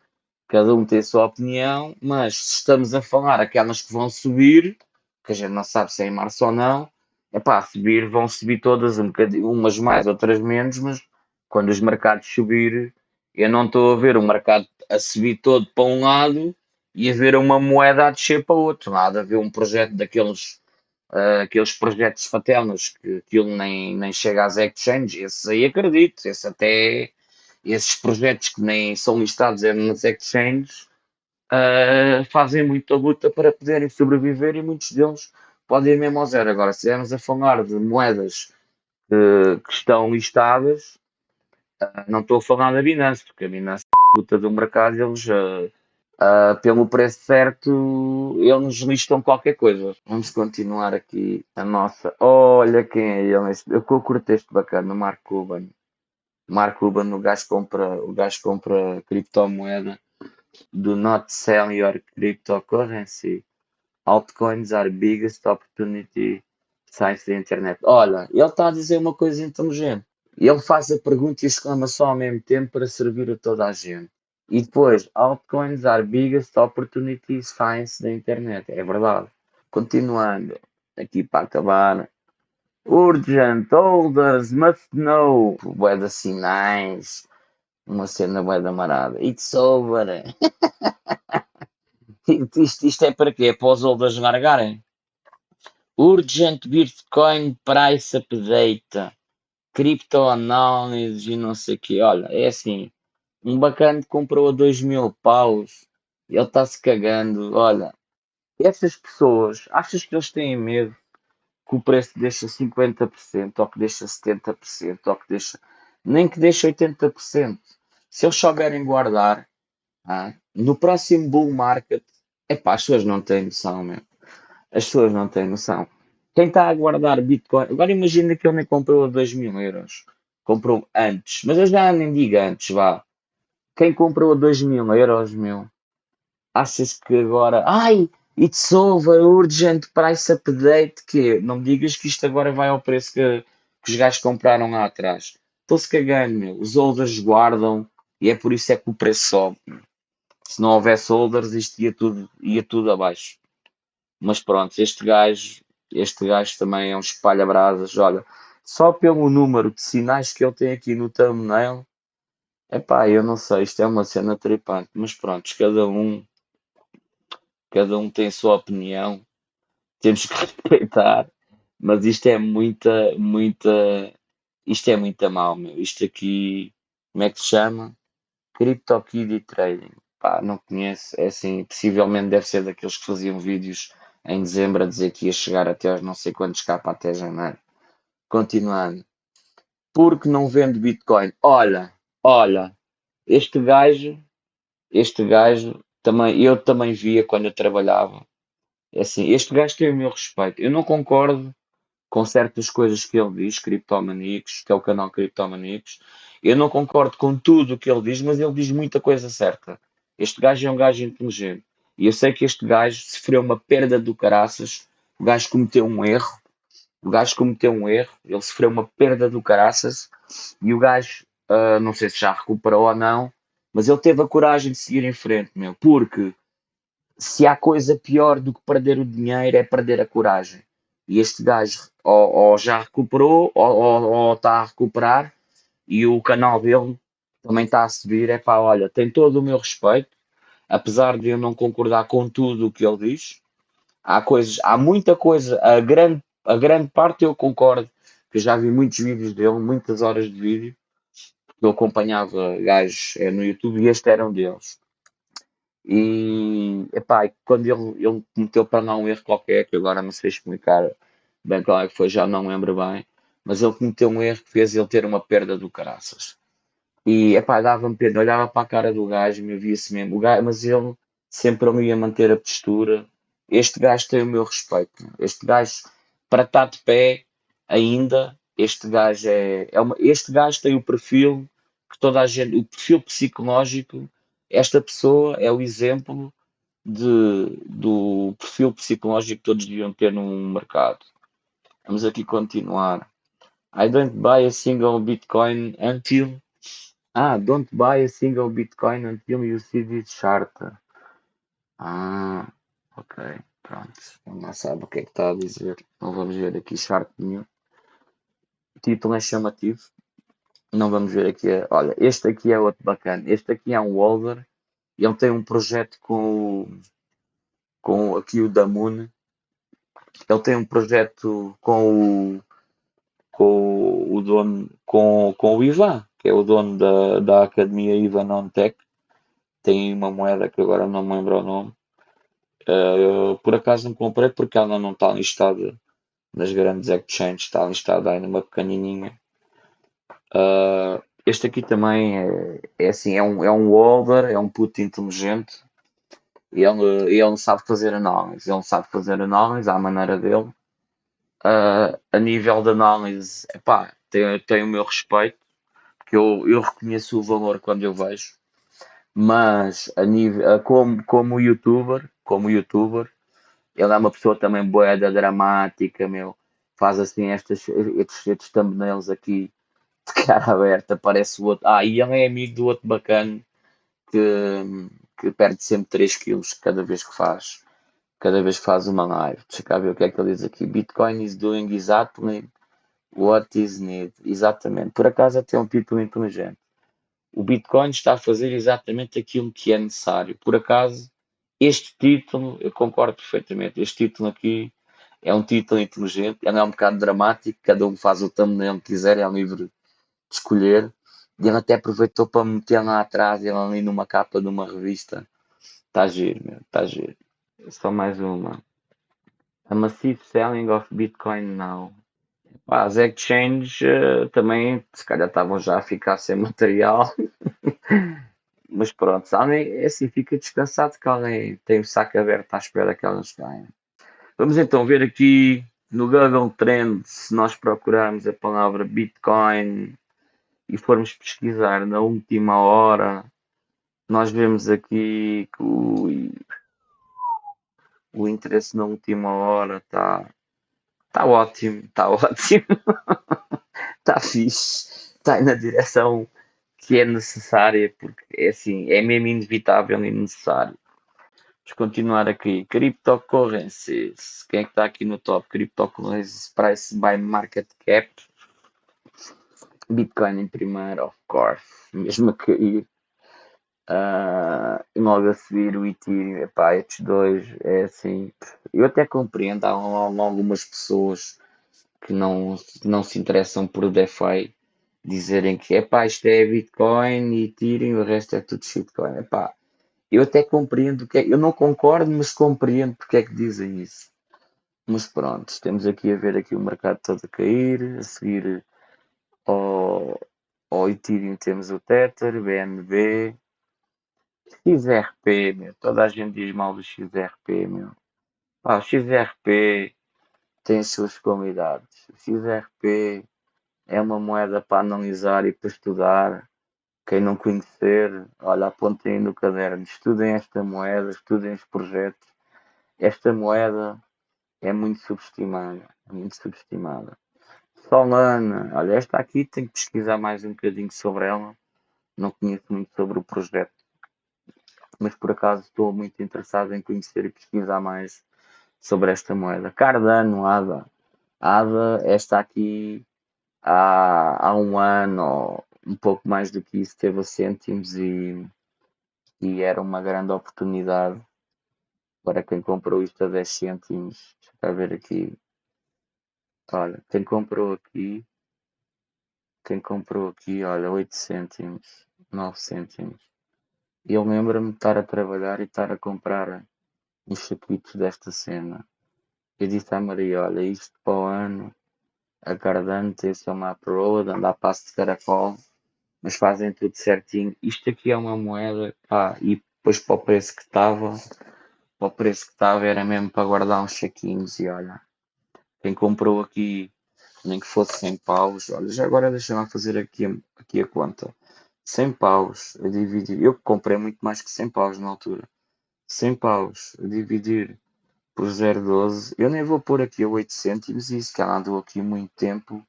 cada um tem a sua opinião, mas se estamos a falar aquelas que vão subir, que a gente não sabe se é em março ou não, é pá, subir, vão subir todas, um umas mais, outras menos, mas quando os mercados subir, eu não estou a ver o mercado a subir todo para um lado e a ver uma moeda a descer para o outro. Nada a ver um projeto daqueles uh, aqueles projetos fatelnos que aquilo nem, nem chega às exchanges, esses aí acredito, esse até esses projetos que nem são listados nas exchanges uh, fazem muita luta para poderem sobreviver e muitos deles podem ir mesmo ao zero. Agora, se estivermos a falar de moedas uh, que estão listadas, uh, não estou a falar da Binance, porque a Binance é luta do mercado, eles Uh, pelo preço certo, eles listam qualquer coisa. Vamos continuar aqui a nossa. Olha quem é ele. Eu curto este bacana, Mark Cuban. Mark Cuban, o gajo compra, o gajo compra criptomoeda. Do not sell your cryptocurrency. Altcoins are biggest opportunity sites da internet. Olha, ele está a dizer uma coisa inteligente. Ele faz a pergunta e exclama só ao mesmo tempo para servir a toda a gente. E depois, altcoins are biggest opportunities science da internet. É verdade. Continuando, aqui para acabar. Urgent holders must know. Bué de sinais. Uma cena bué da marada. It's over. [laughs] isto, isto é para quê? Para os holders largarem? Urgent Bitcoin Price Update. Criptoanálise e não sei o quê. Olha, é assim. Um bacana comprou a 2 mil paus. Ele está-se cagando. Olha, essas pessoas, achas que eles têm medo que o preço deixa 50% ou que deixa 70% ou que deixa. Nem que deixa 80%. Se eles souberem guardar, ah, no próximo bull market, epá, as pessoas não têm noção, meu. As pessoas não têm noção. Quem está a guardar Bitcoin, agora imagina que ele nem comprou a 2 mil euros. Comprou antes, mas eu já nem digo antes, vá. Quem comprou a 2 mil euros, meu, achas que agora, ai, it's over, urgent price update, que não me digas que isto agora vai ao preço que, que os gajos compraram lá atrás. Estou-se cagando, meu. Os holders guardam e é por isso é que o preço sobe. Se não houvesse holders, isto ia tudo, ia tudo abaixo. Mas pronto, este gajo, este gajo também é um espalha-brasas. Olha, só pelo número de sinais que ele tem aqui no thumbnail, epá, eu não sei, isto é uma cena tripante. Mas pronto, cada um, cada um tem a sua opinião. Temos que [laughs] respeitar. Mas isto é muita, muita, isto é muito mal, meu. Isto aqui, como é que se chama? CryptoKitty Trading. Pá, não conheço. É assim, possivelmente deve ser daqueles que faziam vídeos em dezembro a dizer que ia chegar até aos não sei quantos capa até janeiro. Continuando. Porque não vende Bitcoin? Olha, olha, este gajo, este gajo, também, eu também via quando eu trabalhava. É assim, este gajo tem o meu respeito. Eu não concordo com certas coisas que ele diz, Criptomaníacos, que é o canal Criptomaníacos. Eu não concordo com tudo o que ele diz, mas ele diz muita coisa certa. Este gajo é um gajo inteligente. E eu sei que este gajo sofreu uma perda do caraças. O gajo cometeu um erro. O gajo cometeu um erro. Ele sofreu uma perda do caraças. E o gajo, uh, não sei se já recuperou ou não, mas ele teve a coragem de seguir em frente, meu. Porque se há coisa pior do que perder o dinheiro é perder a coragem. E este gajo ou, ou já recuperou ou, ou, está a recuperar. E o canal dele também está a subir. É pá, olha, tem todo o meu respeito apesar de eu não concordar com tudo o que ele diz, há coisas, há muita coisa, a grande, a grande parte eu concordo, que já vi muitos vídeos dele, muitas horas de vídeo, eu acompanhava gajos é, no YouTube e este era um deles. E epá, quando ele, ele cometeu para não um erro qualquer, que agora não sei explicar bem qual é que foi, já não lembro bem, mas ele cometeu um erro que fez ele ter uma perda do caraças. E, epá, dava-me pena, olhava para a cara do gajo, me via-se mesmo, o gajo, mas ele sempre me ia manter a postura. Este gajo tem o meu respeito. Este gajo, para estar de pé ainda, este gajo é, é uma, este gajo tem o perfil que toda a gente, o perfil psicológico, esta pessoa é o exemplo de, do perfil psicológico que todos deviam ter num mercado. Vamos aqui continuar. I don't buy a single Bitcoin until ah, don't buy a single Bitcoin until you see this chart. Ah, ok, pronto. Não sabe o que é que está a dizer. Não vamos ver aqui chart nenhum. O título é chamativo. Não vamos ver aqui. Olha, este aqui é outro bacana. Este aqui é um holder. Ele tem um projeto com o, com aqui o Damun. Ele tem um projeto com o com o dono com, com o Ivan que é o dono da, da Academia Ivan Tech, tem uma moeda que agora não me lembro o nome. Uh, por acaso não comprei porque ela não está listada nas grandes exchanges, está listada aí numa pequenininha. Uh, este aqui também é, é assim, é um, é um holder, é um puto inteligente. Ele, ele sabe fazer análise, ele sabe fazer análise à maneira dele. Uh, a nível de análise, epá, tem, tem o meu respeito que eu, eu reconheço o valor quando eu vejo, mas a nível, como, como youtuber, como youtuber, ele é uma pessoa também boeda dramática, meu. faz assim estas, estes, estes thumbnails aqui de cara aberta, parece o outro. Ah, e ele é amigo do outro bacana que, que perde sempre 3 quilos cada vez que faz cada vez que faz uma live. Deixa cá ver o que é que ele diz aqui. Bitcoin is doing exactly what is needed. Exatamente. Por acaso até um título inteligente. O Bitcoin está a fazer exatamente aquilo que é necessário. Por acaso, este título, eu concordo perfeitamente. Este título aqui é um título inteligente. Ele é um bocado dramático. Cada um faz o thumbnail que quiser. É livre de escolher. E ele até aproveitou para meter lá atrás, ele ali numa capa de uma revista. Está giro, meu. Está giro. Só mais uma. A massive selling of Bitcoin now. As exchanges uh, também, se calhar, estavam já a ficar sem [laughs] material. Mas pronto, é assim, fica descansado que alguém tem o saco aberto à espera que elas caem. Vamos então ver aqui no Google Trends, se nós procurarmos a palavra Bitcoin e formos pesquisar na última hora, nós vemos aqui que o o interesse na última hora está tá ótimo, está [laughs] ótimo, está fixe, está na direção que é necessária, porque é assim, é mesmo inevitável e necessário. Vamos continuar aqui. Cryptocurrencies. Quem é que está aqui no top? Cryptocurrencies Price by Market Cap. Bitcoin em primeiro, of course. Mesmo a cair. Uh, logo a seguir o Ethereum, epá, estes dois é assim. Eu até compreendo, há, algumas pessoas que não, não se interessam por DeFi dizerem que epá, isto é Bitcoin e Ethereum, o resto é tudo shitcoin. Epá, eu até compreendo que é, eu não concordo, mas compreendo porque é que dizem isso. Mas pronto, temos aqui a ver aqui o mercado todo a cair, a seguir ao, ao Ethereum temos o Tether, BNB, XRP, meu. Toda a gente diz mal do XRP, meu. O XRP tem as suas qualidades. O XRP é uma moeda para analisar e para estudar. Quem não conhecer, olha, apontem no caderno, estudem esta moeda, estudem os projetos. Esta moeda é muito subestimada, é muito subestimada. Solana, olha, esta aqui tem que pesquisar mais um bocadinho sobre ela. Não conheço muito sobre o projeto mas por acaso estou muito interessado em conhecer e pesquisar mais sobre esta moeda. Cardano, ADA. ADA, esta aqui há, há um ano, um pouco mais do que isso, teve a cêntimos e, e era uma grande oportunidade para quem comprou isto a 10 cêntimos. Deixa eu ver aqui. Olha, quem comprou aqui, quem comprou aqui, olha, 8 cêntimos, 9 cêntimos. Eu lembro-me de estar a trabalhar e estar a comprar uns saquitos desta cena. Eu disse à Maria, olha, isto para o ano, a Cardante, esse é uma Road, andar passo de caracol, mas fazem tudo certinho. Isto aqui é uma moeda, pá, e depois para o preço que estava, para o preço que estava era mesmo para guardar uns saquinhos e olha, quem comprou aqui, nem que fosse 100 paus, olha, já agora deixa-me fazer aqui, aqui a conta. 100 paus a dividir. Eu comprei muito mais que 100 paus na altura. 100 paus a dividir por 0,12. Eu nem vou pôr aqui a 8 cêntimos e isso que ela andou aqui muito tempo.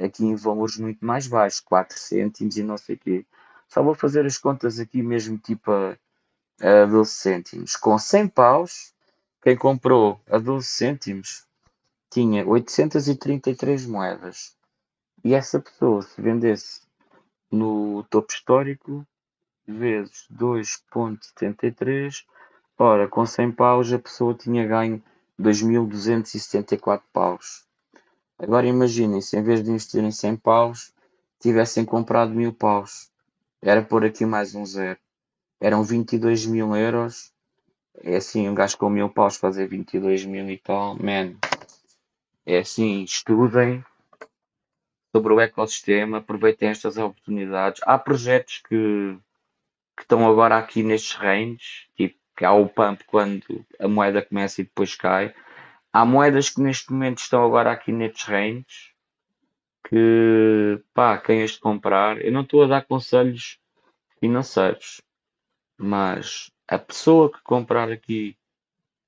Aqui em valores muito mais baixos, 4 cêntimos e não sei o quê. Só vou fazer as contas aqui mesmo tipo a, a 12 cêntimos. Com 100 paus, quem comprou a 12 cêntimos tinha 833 moedas. E essa pessoa, se vendesse no topo histórico, vezes 2.73, ora, com 100 paus a pessoa tinha ganho 2.274 paus. Agora imaginem se em vez de investirem 100 paus, tivessem comprado 1000 paus. Era por aqui mais um zero. Eram 22 mil euros. É assim, um gajo com 1000 paus fazer 22 mil e tal, man. É assim, estudem, sobre o ecossistema, aproveitem estas oportunidades. Há projetos que, que estão agora aqui nestes reinos, tipo que há o pump quando a moeda começa e depois cai. Há moedas que neste momento estão agora aqui nestes reinos que pá, quem este comprar, eu não estou a dar conselhos financeiros, mas a pessoa que comprar aqui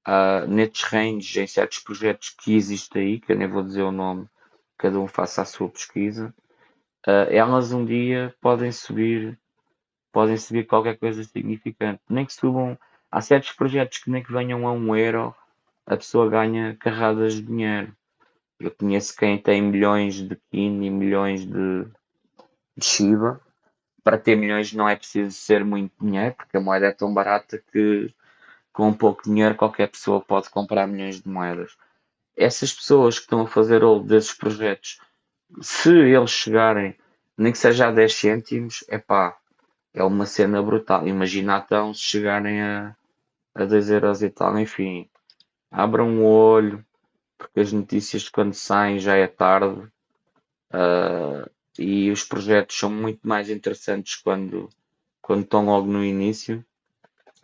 uh, nestes ranges, em certos projetos que existem aí, que eu nem vou dizer o nome, cada um faça a sua pesquisa, uh, elas um dia podem subir, podem subir qualquer coisa significante. Nem que subam, há certos projetos que nem que venham a um euro, a pessoa ganha carradas de dinheiro. Eu conheço quem tem milhões de Kin e milhões de, de Shiba. Para ter milhões não é preciso ser muito dinheiro, porque a moeda é tão barata que com pouco dinheiro qualquer pessoa pode comprar milhões de moedas. Essas pessoas que estão a fazer hold desses projetos, se eles chegarem, nem que seja a 10 cêntimos, é pá, é uma cena brutal. Imagina então se chegarem a, a 2 euros e tal, enfim, abram o olho, porque as notícias quando saem já é tarde uh, e os projetos são muito mais interessantes quando, quando estão logo no início.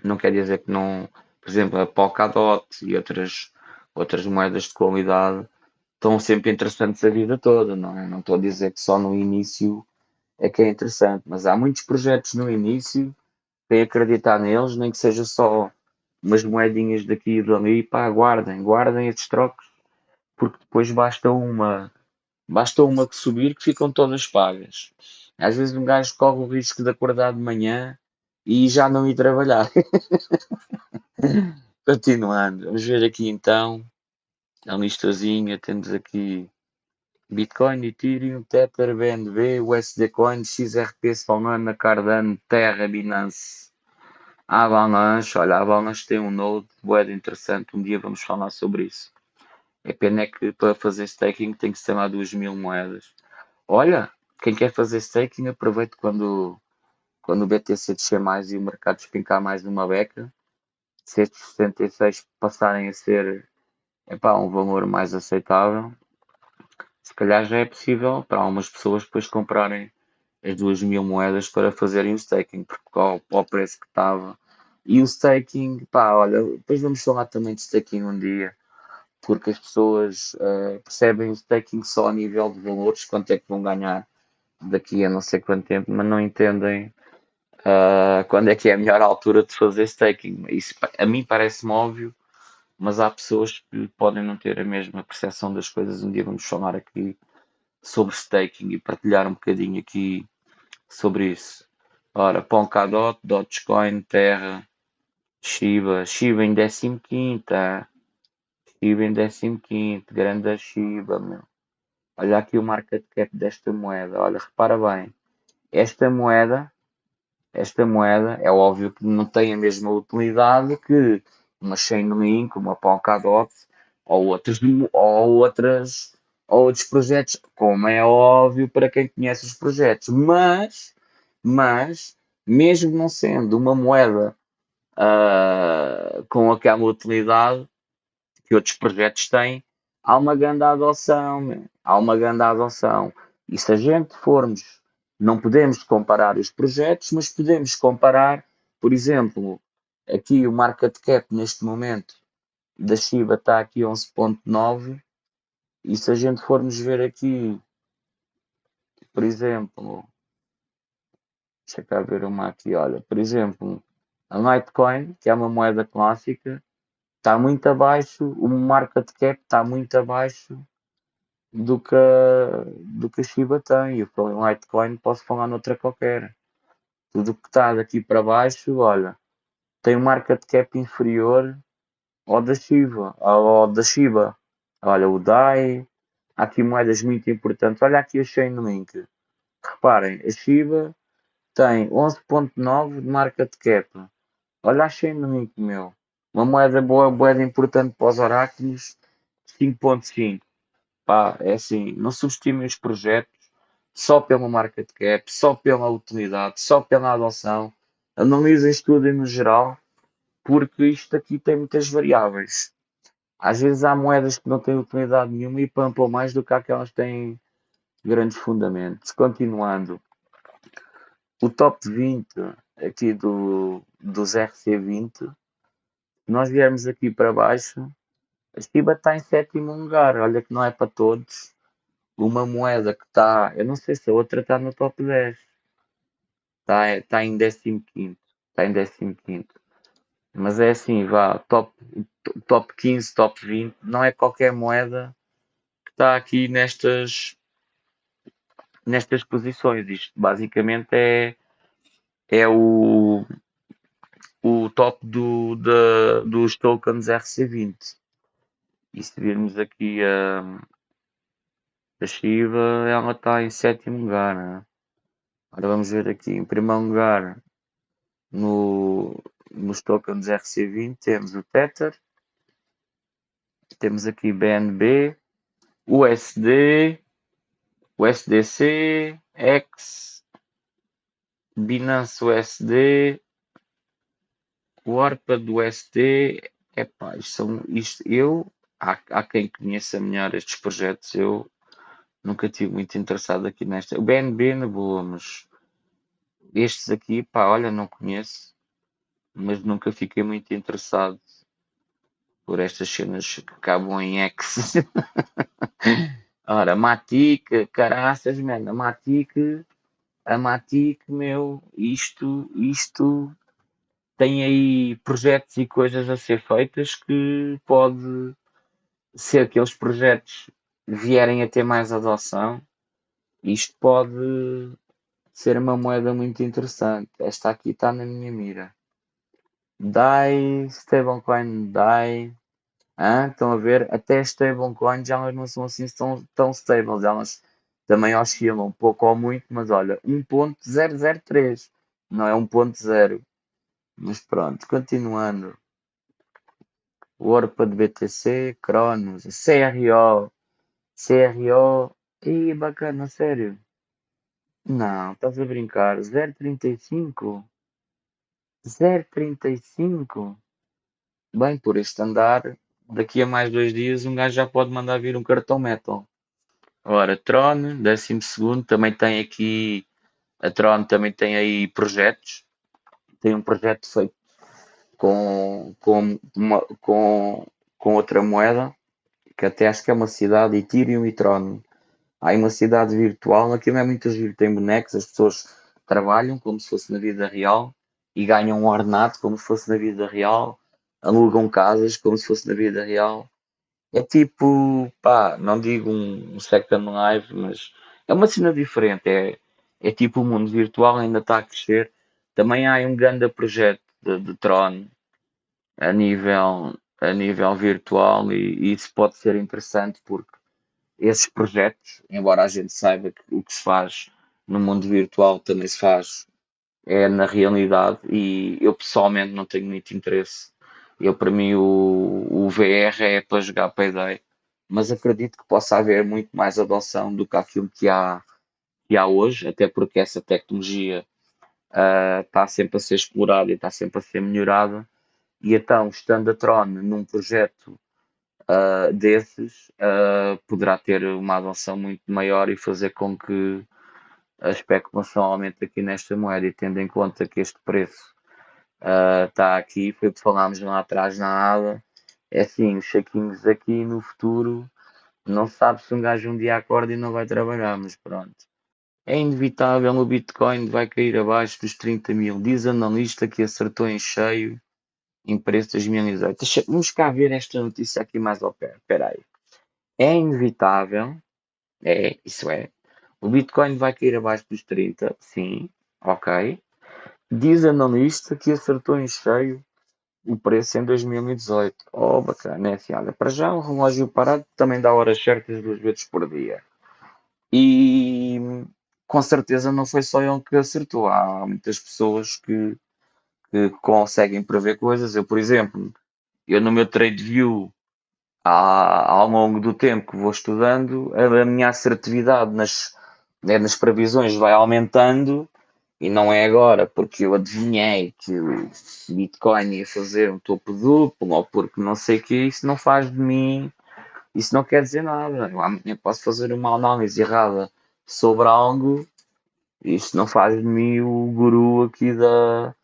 Não quer dizer que não, por exemplo, a Polkadot e outras, outras moedas de qualidade estão sempre interessantes a vida toda, não é? Não estou a dizer que só no início é que é interessante, mas há muitos projetos no início, quem acreditar neles, nem que seja só umas moedinhas daqui e dali, pá, guardem, guardem estes trocos, porque depois basta uma, basta uma que subir que ficam todas pagas. Às vezes um gajo corre o risco de acordar de manhã e já não ir trabalhar. [laughs] Continuando, vamos ver aqui então a listazinha. Temos aqui Bitcoin, Ethereum, Tether, BNB, USD Coin, XRP, Solana, Cardano, Terra, Binance. Avalanche, olha, a Avalanche tem um node moeda interessante. Um dia vamos falar sobre isso. É pena é que para fazer staking tem que ser lá 2 mil moedas. Olha, quem quer fazer staking, aproveite quando, quando o BTC descer mais e o mercado espincar mais numa beca. Se estes 66 passarem a ser epá, um valor mais aceitável, se calhar já é possível para algumas pessoas depois comprarem as duas mil moedas para fazerem o staking, porque ao, ao preço que estava. E o staking, pá, olha, depois vamos falar também de staking um dia, porque as pessoas uh, percebem o staking só a nível de valores, quanto é que vão ganhar daqui a não sei quanto tempo, mas não entendem uh, quando é que é a melhor altura de fazer staking. Isso a mim parece-me óbvio, mas há pessoas que podem não ter a mesma percepção das coisas. Um dia vamos falar aqui sobre staking e partilhar um bocadinho aqui sobre isso. Ora, Polkadot, Dogecoin, Terra, Shiba, Shiba em 15, tá? Shiba em 15, grande Shiba, meu. Olha aqui o market cap desta moeda. Olha, repara bem. Esta moeda, esta moeda, é óbvio que não tem a mesma utilidade que uma Chainlink, uma Polkadot ou outras, ou outras ou outros projetos, como é óbvio para quem conhece os projetos, mas, mas mesmo não sendo uma moeda uh, com aquela utilidade que outros projetos têm, há uma grande adoção, há uma grande adoção. E se a gente formos, não podemos comparar os projetos, mas podemos comparar, por exemplo, Aqui o market cap neste momento da Shiba está aqui 11.9 e se a gente formos ver aqui, por exemplo, deixa cá ver uma aqui, olha, por exemplo, a Litecoin, que é uma moeda clássica, está muito abaixo, o market cap está muito abaixo do que, a, do que a Shiba tem. Eu falei Litecoin, posso falar noutra qualquer. Tudo que está daqui para baixo, olha, tem um market cap inferior ao da Shiba, ao da Shiba. Olha, o DAI, há aqui moedas muito importantes. Olha aqui a Chainlink. Reparem, a Shiba tem 11.9 de market cap. Olha a Chainlink, meu. Uma moeda boa, moeda importante para os oráculos, 5.5. Pá, é assim, não subestimem os projetos só pelo market cap, só pela utilidade, só pela adoção analisem tudo no geral, porque isto aqui tem muitas variáveis. Às vezes há moedas que não têm utilidade nenhuma e pampam mais do que aquelas que têm grandes fundamentos. Continuando, o top 20 aqui do, dos RC20, se nós viermos aqui para baixo, Shiba está em sétimo lugar. Olha que não é para todos. Uma moeda que está, eu não sei se a outra está no top 10 está tá em 15. Está em 15. Mas é assim, vá, top, top 15, top 20, não é qualquer moeda que está aqui nestas, nestas posições. Isto basicamente é, é o, o top do, da, dos tokens RC20. E se virmos aqui a, a Shiva, ela está em sétimo lugar. Né? Agora vamos ver aqui, em primeiro lugar, no, nos tokens RC20, temos o Tether, temos aqui BNB, USD, USDC, X, Binance USD, o ARPA do USD, epá, isto são, isto, eu, há, há quem conheça melhor estes projetos, eu nunca tive muito interessado aqui nesta, o BNB na boa, mas estes aqui, pá, olha, não conheço, mas nunca fiquei muito interessado por estas cenas que acabam em X. [laughs] Ora, Matic, caraças, mano, a Matic, a Matic, meu, isto, isto tem aí projetos e coisas a ser feitas que pode que aqueles projetos vierem a ter mais adoção, isto pode ser uma moeda muito interessante. Esta aqui está na minha mira. DAI, stablecoin DAI, ah, estão a ver? Até stablecoins elas não são assim tão, tão stables, elas também oscilam pouco ou muito, mas olha, 1.003 não é 1.0. Mas pronto, continuando. De BTC, Cronos, CRO, CRO, e bacana, sério. Não, estás a brincar, 0.35? 0.35? Bem, por este andar, daqui a mais dois dias um gajo já pode mandar vir um cartão metal. Ora, Tron, 12 segundo, também tem aqui, a Tron também tem aí projetos, tem um projeto feito com, com, uma, com, com outra moeda, que até acho que é uma cidade, Ethereum e Tron. Há uma cidade virtual, aqui não é muito giro, tem bonecos, as pessoas trabalham como se fosse na vida real e ganham um ordenado como se fosse na vida real alugam casas como se fosse na vida real. É tipo, pá, não digo um, um Second Life, mas é uma cena diferente. É, é tipo o mundo virtual ainda está a crescer. Também há um grande projeto de, de Tron a nível, a nível virtual e, e isso pode ser interessante porque esses projetos, embora a gente saiba que o que se faz no mundo virtual também se faz é na realidade e eu pessoalmente não tenho muito interesse. Eu, para mim, o, o VR é para jogar Payday, mas acredito que possa haver muito mais adoção do que aquilo que há, que há hoje, até porque essa tecnologia uh, está sempre a ser explorada e está sempre a ser melhorada. E então, estando a Tron num projeto uh, desses, uh, poderá ter uma adoção muito maior e fazer com que a especulação aumente aqui nesta moeda e tendo em conta que este preço está ah, uh, aqui, foi o que falámos lá atrás na aba. É assim, os chequinhos aqui no futuro, não sabe se um gajo um dia acorda e não vai trabalhar, mas pronto. É inevitável, o Bitcoin vai cair abaixo dos 30 mil. Diz analista que acertou em cheio em preço 2018. Vamos cá ver esta notícia aqui mais ao pé. Espera aí. É inevitável, é, isso é. O Bitcoin vai cair abaixo dos 30, sim, ok. Diz analista que acertou em cheio o preço em 2018. Oh, bacana, é olha, para já um relógio parado também dá horas certas duas vezes por dia. E com certeza não foi só ele que acertou. Há muitas pessoas que, que conseguem prever coisas. Eu, por exemplo, eu no meu trade view, ao longo do tempo que vou estudando, a minha assertividade nas, né, nas previsões vai aumentando e não é agora porque eu adivinhei que o Bitcoin ia fazer um topo duplo ou porque não sei o que, isso não faz de mim, isso não quer dizer nada. Eu amanhã posso fazer uma análise errada sobre algo, isso não faz de mim o guru aqui da,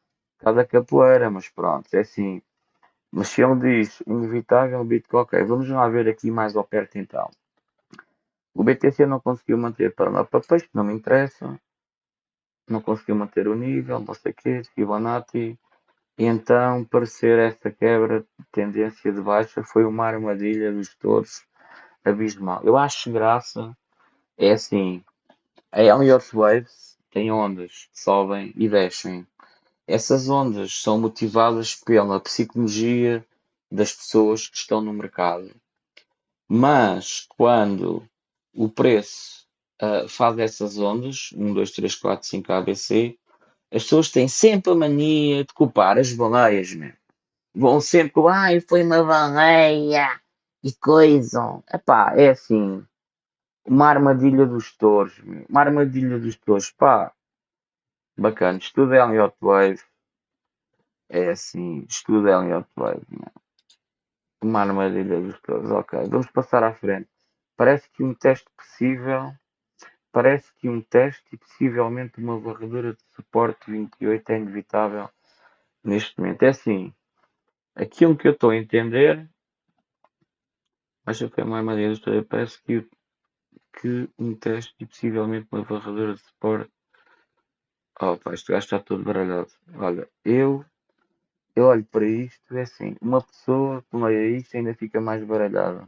da capoeira, mas pronto, é assim. Mas se ele diz inevitável Bitcoin, ok, vamos lá ver aqui mais ao perto então. O BTC não conseguiu manter para lá peixe, não me interessa não conseguiu manter o nível, não sei o quê, Fibonacci, então, parecer essa quebra de tendência de baixa foi uma armadilha dos touros abismal. Eu acho graça é assim, a Elliott Waves tem ondas que sobem e descem. Essas ondas são motivadas pela psicologia das pessoas que estão no mercado. Mas quando o preço uh, faz essas ondas, 1, 2, 3, 4, 5 ABC, as pessoas têm sempre a mania de culpar as baleias, meu. Vão sempre com, ai, foi uma baleia e coisa. Epá, é assim, uma armadilha dos touros, uma armadilha dos touros, pá. Bacana, estuda Elliot Wave. É assim, estuda Elliot Wave, meu. Uma armadilha dos touros, ok. Vamos passar à frente. Parece que um teste possível Parece que um teste e possivelmente uma varredura de suporte 28 é inevitável neste momento. É assim, aquilo que eu estou a entender, acho que é uma história, parece que, que um teste e possivelmente uma varredura de suporte. Oh, pá, este gajo está todo baralhado. Olha, eu, eu olho para isto, é assim, uma pessoa que leia isto ainda fica mais baralhada.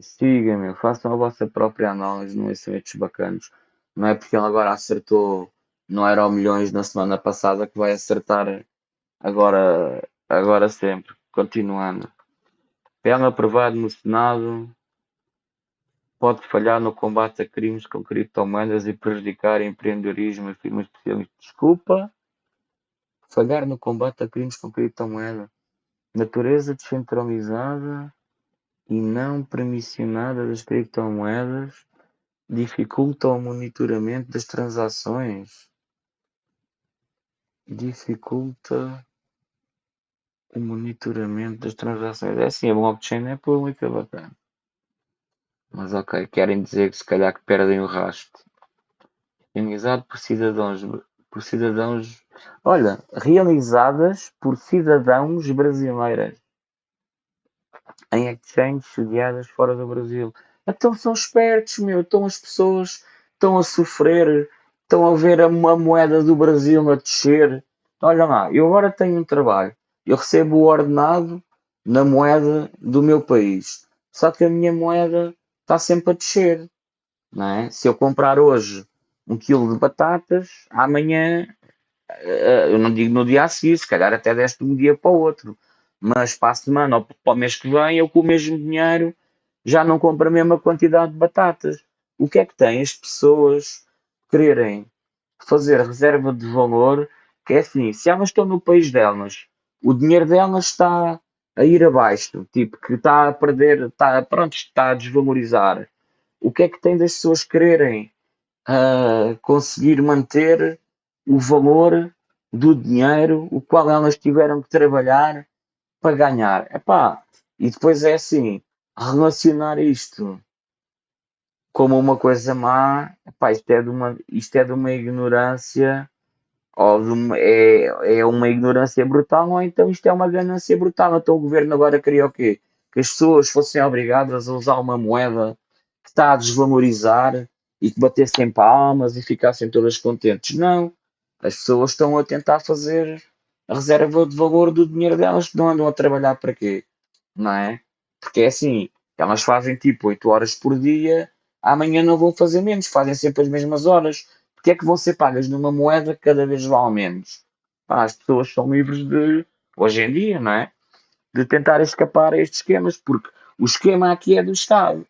Sigam-me, façam a vossa própria análise, não são estes bacanos. Não é porque ele agora acertou no Euro Milhões na semana passada que vai acertar agora, agora sempre. Continuando. Pena aprovado no Senado pode falhar no combate a crimes com criptomoedas e prejudicar empreendedorismo, afirma especialista. Desculpa. Falhar no combate a crimes com criptomoedas. Natureza descentralizada e não permissionada das criptomoedas dificulta o monitoramento das transações. Dificulta o monitoramento das transações. É assim, a blockchain é pública, bacana. Mas ok, querem dizer que se calhar que perdem o rastro. Realizado por cidadãos, por cidadãos, olha, realizadas por cidadãos brasileiros em exchanges sediadas fora do Brasil. Então são espertos, meu. Então as pessoas estão a sofrer, estão a ver a, a moeda do Brasil a descer. Olha lá, eu agora tenho um trabalho, eu recebo o ordenado na moeda do meu país. Só que a minha moeda está sempre a descer. Não é? Se eu comprar hoje um quilo de batatas, amanhã, eh, eu não digo no dia a seguir, se calhar até deste um dia para o outro mas para a semana ou para o mês que vem, eu com o mesmo dinheiro já não compro a mesma quantidade de batatas. O que é que tem as pessoas quererem fazer reserva de valor? Que é assim, se elas estão no país delas, o dinheiro delas está a ir abaixo, tipo que está a perder, está, pronto, está a desvalorizar. O que é que tem das pessoas quererem uh, conseguir manter o valor do dinheiro, o qual elas tiveram que trabalhar para ganhar. Epá, e depois é assim, relacionar isto como uma coisa má, epá, isto, é de uma, isto é de uma ignorância, ou é, é uma ignorância brutal, ou então isto é uma ganância brutal. Então o governo agora queria o quê? Que as pessoas fossem obrigadas a usar uma moeda que está a desvalorizar e que batessem palmas e ficassem todas contentes. Não. As pessoas estão a tentar fazer a reserva de valor do dinheiro delas que não andam a trabalhar para quê? Não é? Porque é assim, elas fazem tipo 8 horas por dia, amanhã não vão fazer menos, fazem sempre as mesmas horas. Porque é que ser pagas numa moeda cada vez vale menos? Pá, as pessoas são livres de, hoje em dia, não é? De tentar escapar a estes esquemas, porque o esquema aqui é do Estado.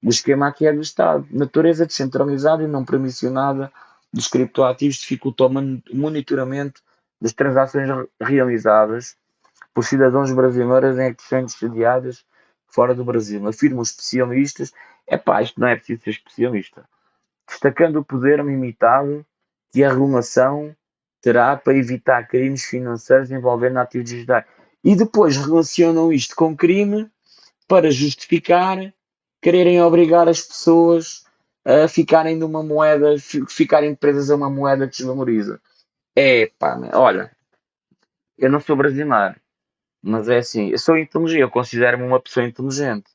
O esquema aqui é do Estado. Natureza descentralizada e não permissionada dos criptoativos dificultou o monitoramento das transações realizadas por cidadãos brasileiros em exchanges sediadas fora do Brasil. Afirmam especialistas. É pá, isto não é preciso ser especialista. Destacando o poder limitado que a regulação terá para evitar crimes financeiros envolvendo ativos digitais. E depois relacionam isto com crime para justificar quererem obrigar as pessoas a ficarem numa moeda, ficarem presas a uma moeda que desvaloriza. É, pá, olha, eu não sou brasileiro, mas é assim, eu sou inteligente, eu considero-me uma pessoa inteligente.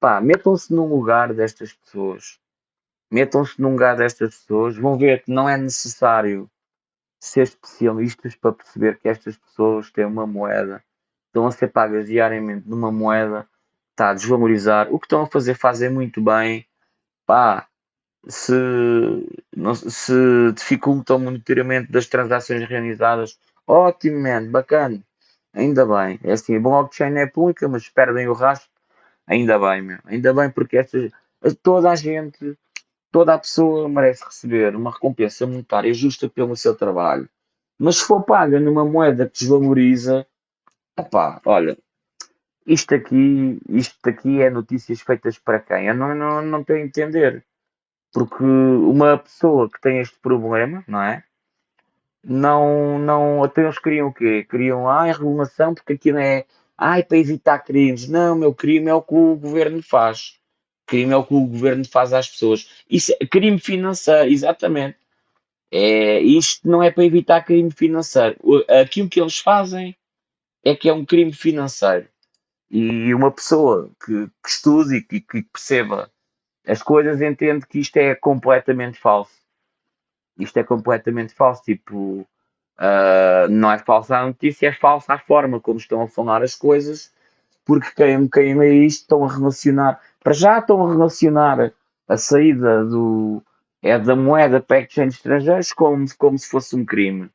Pá, metam-se num lugar destas pessoas. Metam-se num lugar destas pessoas, vão ver que não é necessário ser especialistas para perceber que estas pessoas têm uma moeda, estão a ser pagas diariamente numa moeda, está a desvalorizar. O que estão a fazer, fazem muito bem. Pá, se, não, se dificultam o monitoramento das transações realizadas, ótimo, man, bacana. Ainda bem. É assim, a blockchain é pública, mas perdem o rastro. Ainda bem, meu. Ainda bem porque estas, toda a gente Toda a pessoa merece receber uma recompensa monetária justa pelo seu trabalho. Mas se for paga numa moeda que desvaloriza, opá, olha, isto aqui, isto aqui é notícias feitas para quem? Eu não, não, não a entender. Porque uma pessoa que tem este problema, não é? Não, não, até eles queriam o quê? Queriam, ah, a regulação, porque aquilo é, ai, para evitar crimes. Não, meu crime é o que o governo faz. Crime é o que o governo faz às pessoas. Isso é crime financeiro, exatamente. É, isto não é para evitar crime financeiro. Aquilo que eles fazem é que é um crime financeiro. E uma pessoa que, que estude e que, que, perceba as coisas entende que isto é completamente falso. Isto é completamente falso. Tipo, uh, não é falsa a notícia, é falsa a forma como estão a falar as coisas, porque quem, quem lê isto estão a relacionar para já estão a relacionar a saída do, é da moeda para exchange estrangeiros como, como se fosse um crime.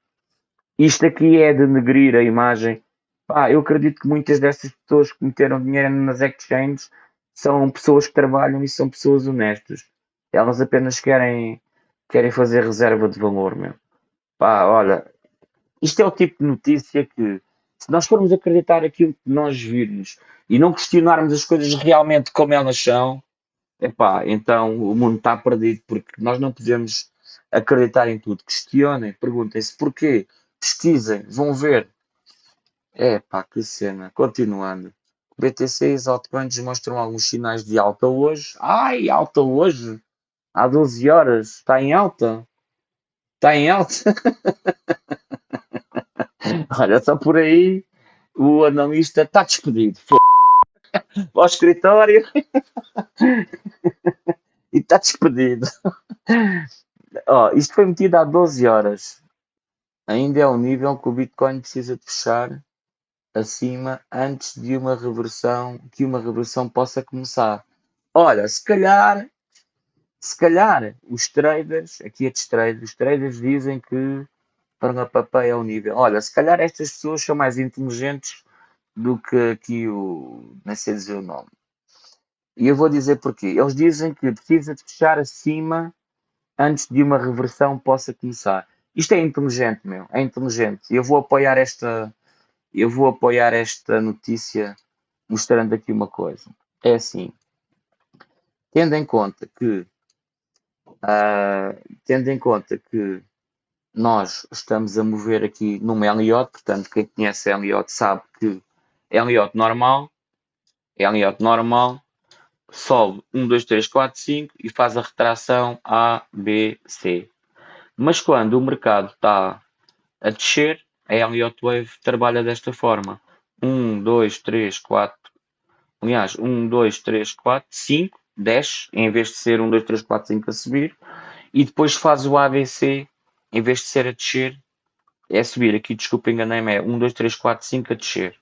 Isto aqui é denegrir a imagem. Pá, eu acredito que muitas dessas pessoas que meteram dinheiro nas exchanges são pessoas que trabalham e são pessoas honestas. Elas apenas querem, querem fazer reserva de valor, meu. Pá, olha, isto é o tipo de notícia que, se nós formos acreditar aquilo que nós virmos e não questionarmos as coisas realmente como elas são, epá, então o mundo está perdido, porque nós não podemos acreditar em tudo. Questionem, perguntem-se porquê, pesquisem, vão ver. É pá, que cena. Continuando. BTC e altcoins mostram alguns sinais de alta hoje. Ai, alta hoje? Há 12 horas. Está em alta? Está em alta? [laughs] [laughs] Olha, só por aí o analista está despedido. Ao escritório [laughs] e está despedido. [laughs] oh, isto foi metido há 12 horas. Ainda é um nível que o Bitcoin precisa de fechar acima antes de uma reversão, que uma reversão possa começar. Olha, se calhar, se calhar os traders, aqui é de traders, os traders dizem que papel é o nível. Olha, se calhar estas pessoas são mais inteligentes do que aqui o. nem sei dizer o nome. E eu vou dizer porquê. Eles dizem que precisa de fechar acima antes de uma reversão possa começar. Isto é inteligente, meu. É inteligente. Eu vou apoiar esta. Eu vou apoiar esta notícia mostrando aqui uma coisa. É assim. Tendo em conta que. Uh, tendo em conta que nós estamos a mover aqui num Elliott, portanto, quem conhece Elliott sabe que Elliott normal, Elliott normal, sobe 1, 2, 3, 4, 5 e faz a retração A, B, C. Mas quando o mercado está a descer, a Elliott Wave trabalha desta forma. 1, 2, 3, 4, aliás, 1, 2, 3, 4, 5, desce, em vez de ser 1, 2, 3, 4, 5 a subir, e depois faz o ABC em vez de ser a descer, é subir. Aqui, desculpa, enganei-me, é 1, 2, 3, 4, 5 a descer.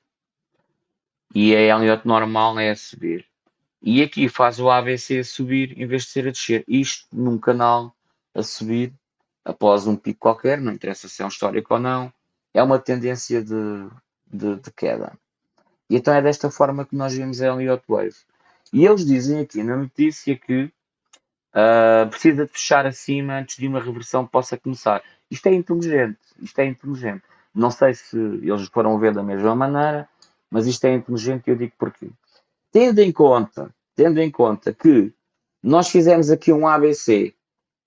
E a Elliott normal é a subir. E aqui faz o ABC a subir em vez de ser a descer. Isto num canal a subir após um pico qualquer, não interessa se é um histórico ou não, é uma tendência de, de, de queda. E então é desta forma que nós vemos a Elliott Wave. E eles dizem aqui na notícia que Uh, precisa de fechar acima antes de uma reversão possa começar. Isto é inteligente, isto é inteligente. Não sei se eles foram ver da mesma maneira, mas isto é inteligente e eu digo porquê. Tendo em conta, tendo em conta que nós fizemos aqui um ABC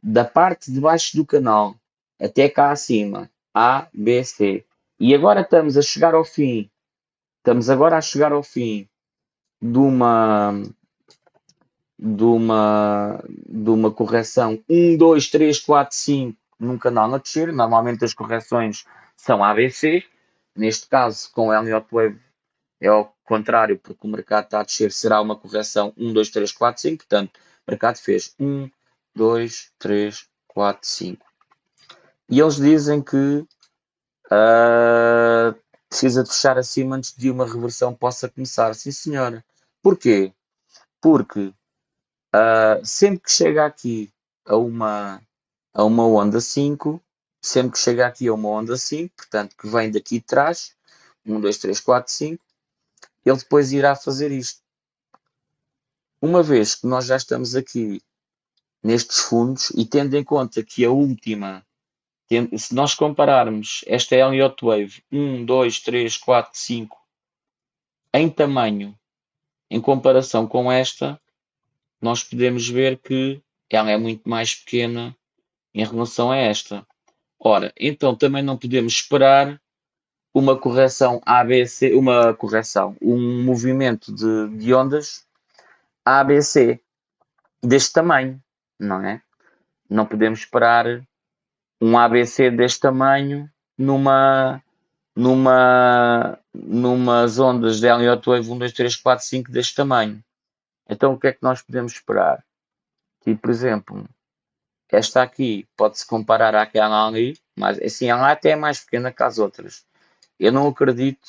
da parte de baixo do canal até cá acima, A, B, C, e agora estamos a chegar ao fim, estamos agora a chegar ao fim de uma de uma, de uma correção 1, 2, 3, 4, 5 num canal a descer. Normalmente as correções são ABC. Neste caso, com o Elliott Wave é ao contrário, porque o mercado está a descer, será uma correção 1, 2, 3, 4, 5. Portanto, o mercado fez 1, 2, 3, 4, 5. E eles dizem que uh, precisa fechar acima antes de uma reversão possa começar. Sim, senhora. Porquê? Porque uh, sempre que chega aqui a uma, a uma onda 5, sempre que chega aqui a uma onda 5, portanto, que vem daqui de trás, 1, 2, 3, 4, 5, ele depois irá fazer isto. Uma vez que nós já estamos aqui nestes fundos e tendo em conta que a última, se nós compararmos esta Elliott Wave 1, 2, 3, 4, 5 em tamanho em comparação com esta, nós podemos ver que ela é muito mais pequena em relação a esta. Ora, então também não podemos esperar uma correção ABC, uma correção, um movimento de, de ondas ABC deste tamanho, não é? Não podemos esperar um ABC deste tamanho numa numa numas ondas de Elliott Wave 1, 2, 3, 4, 5 deste tamanho. Então o que é que nós podemos esperar? Tipo, por exemplo, esta aqui pode-se comparar àquela ali, mas assim, ela até é mais pequena que as outras. Eu não acredito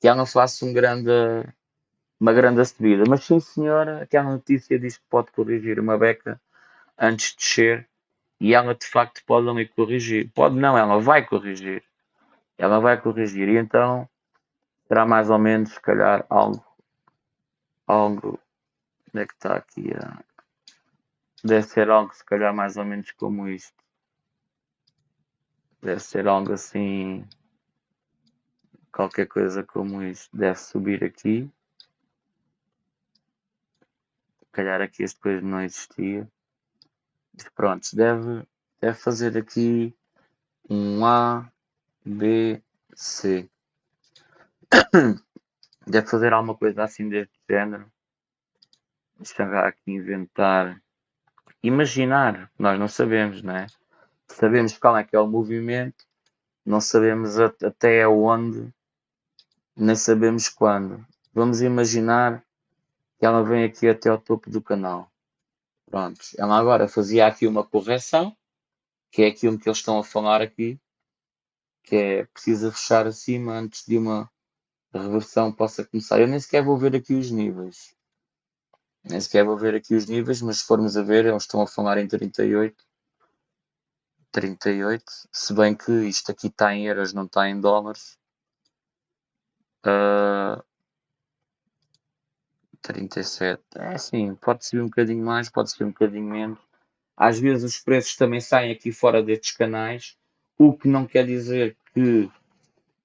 que ela faça um grande, uma grande subida, mas sim senhora, aquela notícia diz que pode corrigir uma beca antes de descer e ela de facto pode ali corrigir. Pode não, ela vai corrigir. Ela vai corrigir e então será mais ou menos, se calhar, algo, algo, onde é que está aqui a Deve ser algo, se calhar, mais ou menos como isto. Deve ser algo assim. Qualquer coisa como isto. Deve subir aqui. Se calhar aqui este depois não existia. Pronto, deve, deve fazer aqui um A, B, C. [coughs] Deve fazer alguma coisa assim deste género. Eu aqui inventar imaginar, nós não sabemos, não é? Sabemos qual é que é o movimento, não sabemos até onde, nem sabemos quando. Vamos imaginar que ela vem aqui até ao topo do canal. Pronto, ela agora fazia aqui uma correção, que é aquilo que eles estão a falar aqui, que é precisa fechar acima antes de uma reversão possa começar. Eu nem sequer vou ver aqui os níveis. Nem sequer vou ver aqui os níveis, mas se formos a ver, eles estão a falar em 38. 38, se bem que isto aqui está em euros, não está em dólares. Uh, 37, é assim, pode subir um bocadinho mais, pode subir um bocadinho menos. Às vezes os preços também saem aqui fora destes canais, o que não quer dizer que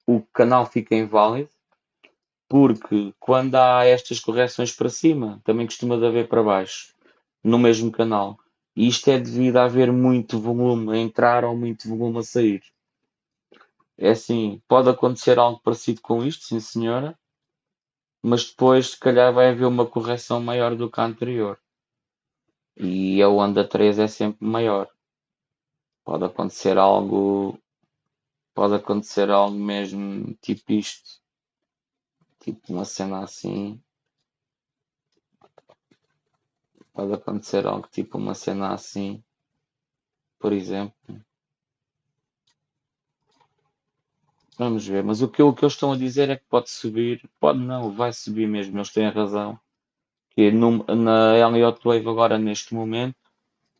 o canal fica inválido, porque quando há estas correções para cima, também costuma haver para baixo, no mesmo canal. E isto é devido a haver muito volume a entrar ou muito volume a sair. É assim, pode acontecer algo parecido com isto, sim senhora, mas depois se calhar vai haver uma correção maior do que a anterior. E a onda 3 é sempre maior. Pode acontecer algo. Pode acontecer algo mesmo tipo isto Tipo uma cena assim. Pode acontecer algo tipo uma cena assim. Por exemplo. Vamos ver, mas o que, o que eles estão a dizer é que pode subir, pode não, vai subir mesmo, eles têm razão. Que no, na Elliott Wave agora neste momento,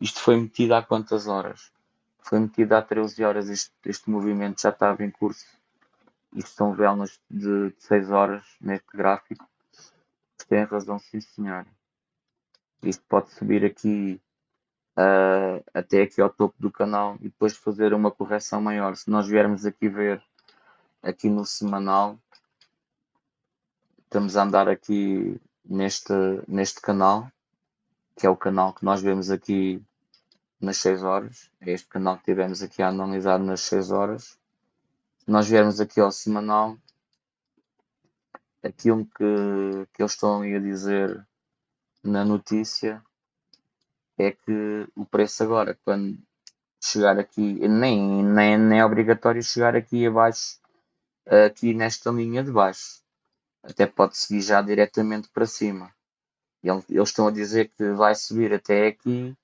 isto foi metido há quantas horas? Foi metido há 13 horas, este, este movimento já estava em curso. Isto são velas de 6 horas neste gráfico. Tem razão, sim senhor. Isto pode subir aqui uh, até aqui ao topo do canal e depois fazer uma correção maior. Se nós viermos aqui ver aqui no semanal, estamos a andar aqui neste, neste canal, que é o canal que nós vemos aqui nas 6 horas. É este canal que tivemos aqui a analisar nas 6 horas nós viermos aqui ao semanal, aquilo que, que eles estão a dizer na notícia é que o preço agora, quando chegar aqui, nem, nem, nem é obrigatório chegar aqui abaixo, aqui nesta linha de baixo. Até pode seguir já diretamente para cima. Eles estão a dizer que vai subir até aqui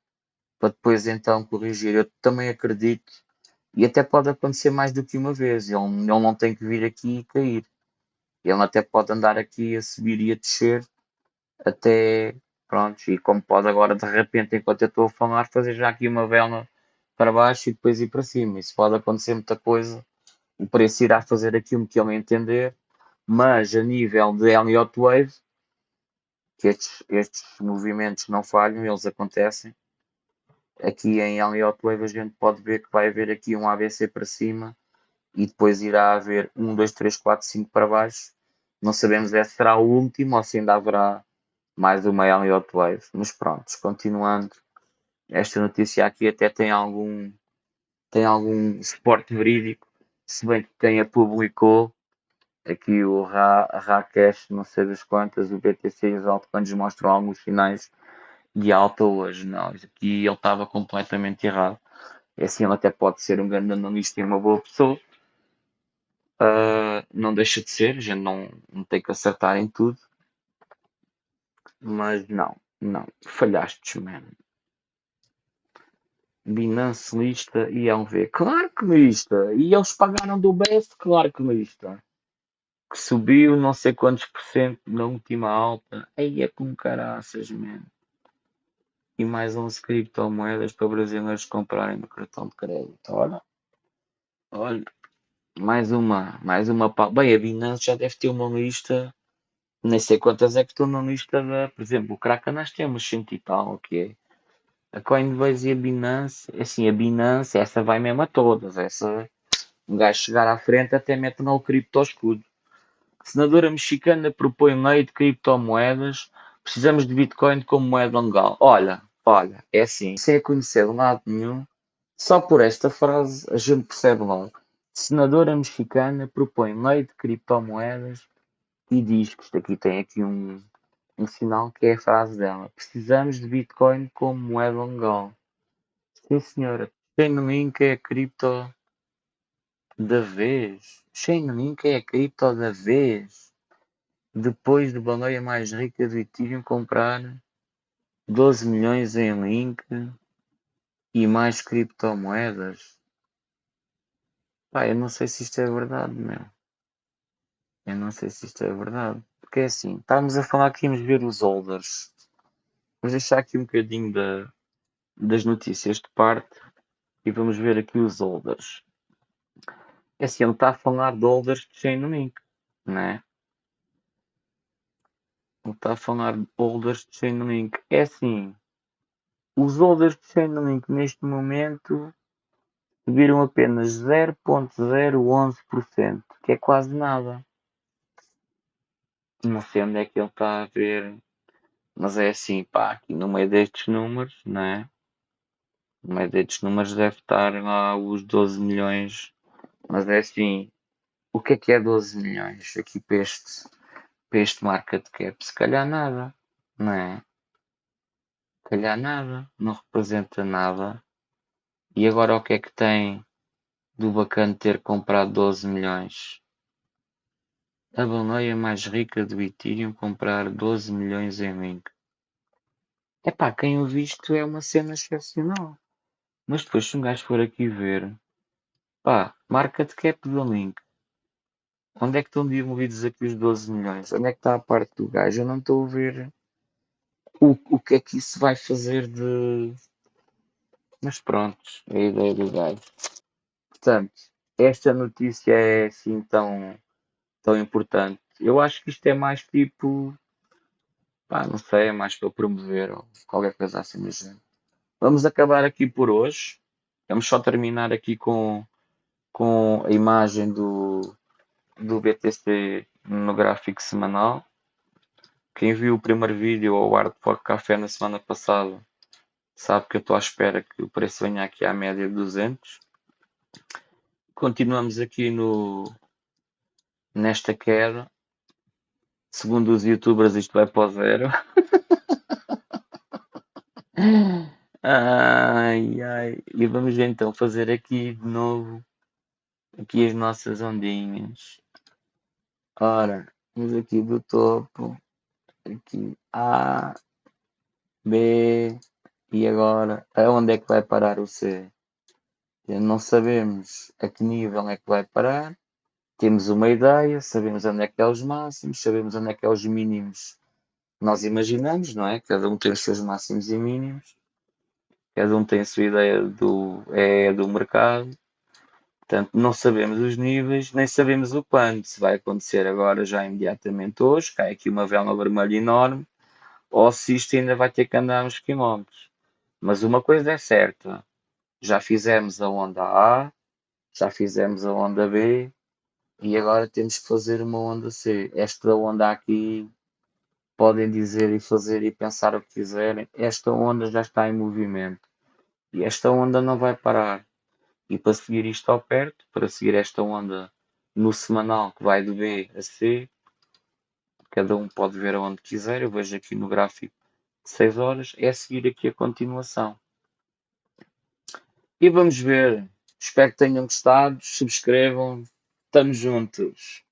para depois então corrigir. Eu também acredito E até pode acontecer mais do que uma vez. Ele, ele não tem que vir aqui e cair. Ele até pode andar aqui a subir e a descer até pronto. E como pode agora de repente, enquanto eu estou a falar, fazer já aqui uma vela para baixo e depois ir para cima. Isso pode acontecer muita coisa. O preço irá fazer aquilo que ele entender. Mas a nível de Elliott Wave, que estes, estes movimentos não falham, eles acontecem. Aqui em Elliott Wave a gente pode ver que vai haver aqui um ABC para cima e depois irá haver 1, 2, 3, 4, 5 para baixo. Não sabemos se será o último ou se ainda haverá mais uma Elliott Wave. Mas pronto, continuando, esta notícia aqui até tem algum, tem algum suporte verídico, se bem que quem a publicou, aqui o Ra, Rakesh, não sei das quantas, o BTC e os altcoins mostram alguns sinais de alta hoje. Não, aqui ele estava completamente errado. É assim, ele até pode ser um grande analista e uma boa pessoa. Uh, não deixa de ser, a gente não, não tem que acertar em tudo. Mas não, não, falhaste, mano. Binance lista e é um V. Claro que lista! E eles pagaram do BES, claro que lista. Que subiu não sei quantos por cento na última alta. Aí é com caraças, mano. E mais 11 criptomoedas para brasileiros comprarem no cartão de crédito. Olha. Olha. Mais uma. Mais uma. Bem, a Binance já deve ter uma lista. Nem sei quantas é que estão na lista da. Por exemplo, o Kraken nós temos 100 e tal, o que é? A Coinbase e a Binance, assim, a Binance, essa vai mesmo a todas. Essa, um gajo chegar à frente até mete no cripto escudo. Senadora mexicana propõe lei de criptomoedas. Precisamos de Bitcoin como moeda legal. Olha, olha, é assim, sem conhecer de lado nenhum, só por esta frase a gente percebe logo. Senadora mexicana propõe lei de criptomoedas e diz que isto aqui tem aqui um, um sinal que é a frase dela. Precisamos de Bitcoin como moeda legal. Sim, senhora. Chainlink é a cripto da vez. Chainlink é a cripto da vez. Depois de baleia mais rica do Ethereum comprar 12 milhões em Link e mais criptomoedas. Pá, eu não sei se isto é verdade, meu. Eu não sei se isto é verdade. Porque é assim, estávamos a falar que íamos ver os holders. Vamos deixar aqui um bocadinho da, das notícias de parte e vamos ver aqui os holders. É assim, ele está a falar de holders de Chainlink, não é? Está a falar de holders de Chainlink. É assim, os holders de Chainlink neste momento subiram apenas 0.011%, que é quase nada. Não sei onde é que ele está a ver, mas é assim, pá, aqui no meio destes números, não é? No meio destes números deve estar lá os 12 milhões, mas é assim, o que é que é 12 milhões aqui para este, para este market cap? Se calhar nada, não é? Se calhar nada, não representa nada. E agora o que é que tem do bacana ter comprado 12 milhões? A baleia mais rica do Ethereum comprar 12 milhões em Link. Epá, quem o visto é uma cena excepcional. Mas depois se um gajo for aqui ver, pá, market cap do Link. Onde é que estão desenvolvidos aqui os 12 milhões? Onde é que está a parte do gajo? Eu não estou a ver o, o que é que isso vai fazer de. Mas pronto, é a ideia do gajo. Portanto, esta notícia é assim tão tão importante. Eu acho que isto é mais tipo. Pá, não sei, é mais para promover ou qualquer coisa assim do género. Vamos acabar aqui por hoje. Vamos só terminar aqui com, com a imagem do, do BTC no gráfico semanal. Quem viu o primeiro vídeo ao Hard Fork Café na semana passada sabe que eu estou à espera que o preço venha aqui à média de 200. Continuamos aqui no, nesta queda. Segundo os youtubers, isto vai para o zero. [laughs] ai, ai. E vamos então fazer aqui de novo aqui as nossas ondinhas. Ora, vamos aqui do topo. Aqui A, B, e agora aonde é que vai parar o C? Não sabemos a que nível é que vai parar. Temos uma ideia, sabemos onde é que é os máximos, sabemos onde é que é os mínimos nós imaginamos, não é? Cada um tem os seus máximos e mínimos. Cada um tem a sua ideia do, é, do mercado. Portanto, não sabemos os níveis, nem sabemos o quando. Se vai acontecer agora, já imediatamente hoje, cai aqui uma vela vermelha enorme, ou se isto ainda vai ter que andar uns quilómetros. Mas uma coisa é certa: já fizemos a onda A, já fizemos a onda B, e agora temos que fazer uma onda C. Esta onda aqui, podem dizer e fazer e pensar o que quiserem, esta onda já está em movimento. E esta onda não vai parar. E para seguir isto ao perto, para seguir esta onda no semanal que vai de B a C, cada um pode ver aonde quiser, eu vejo aqui no gráfico de 6 horas, é seguir aqui a continuação. E vamos ver. Espero que tenham gostado, subscrevam, estamos juntos.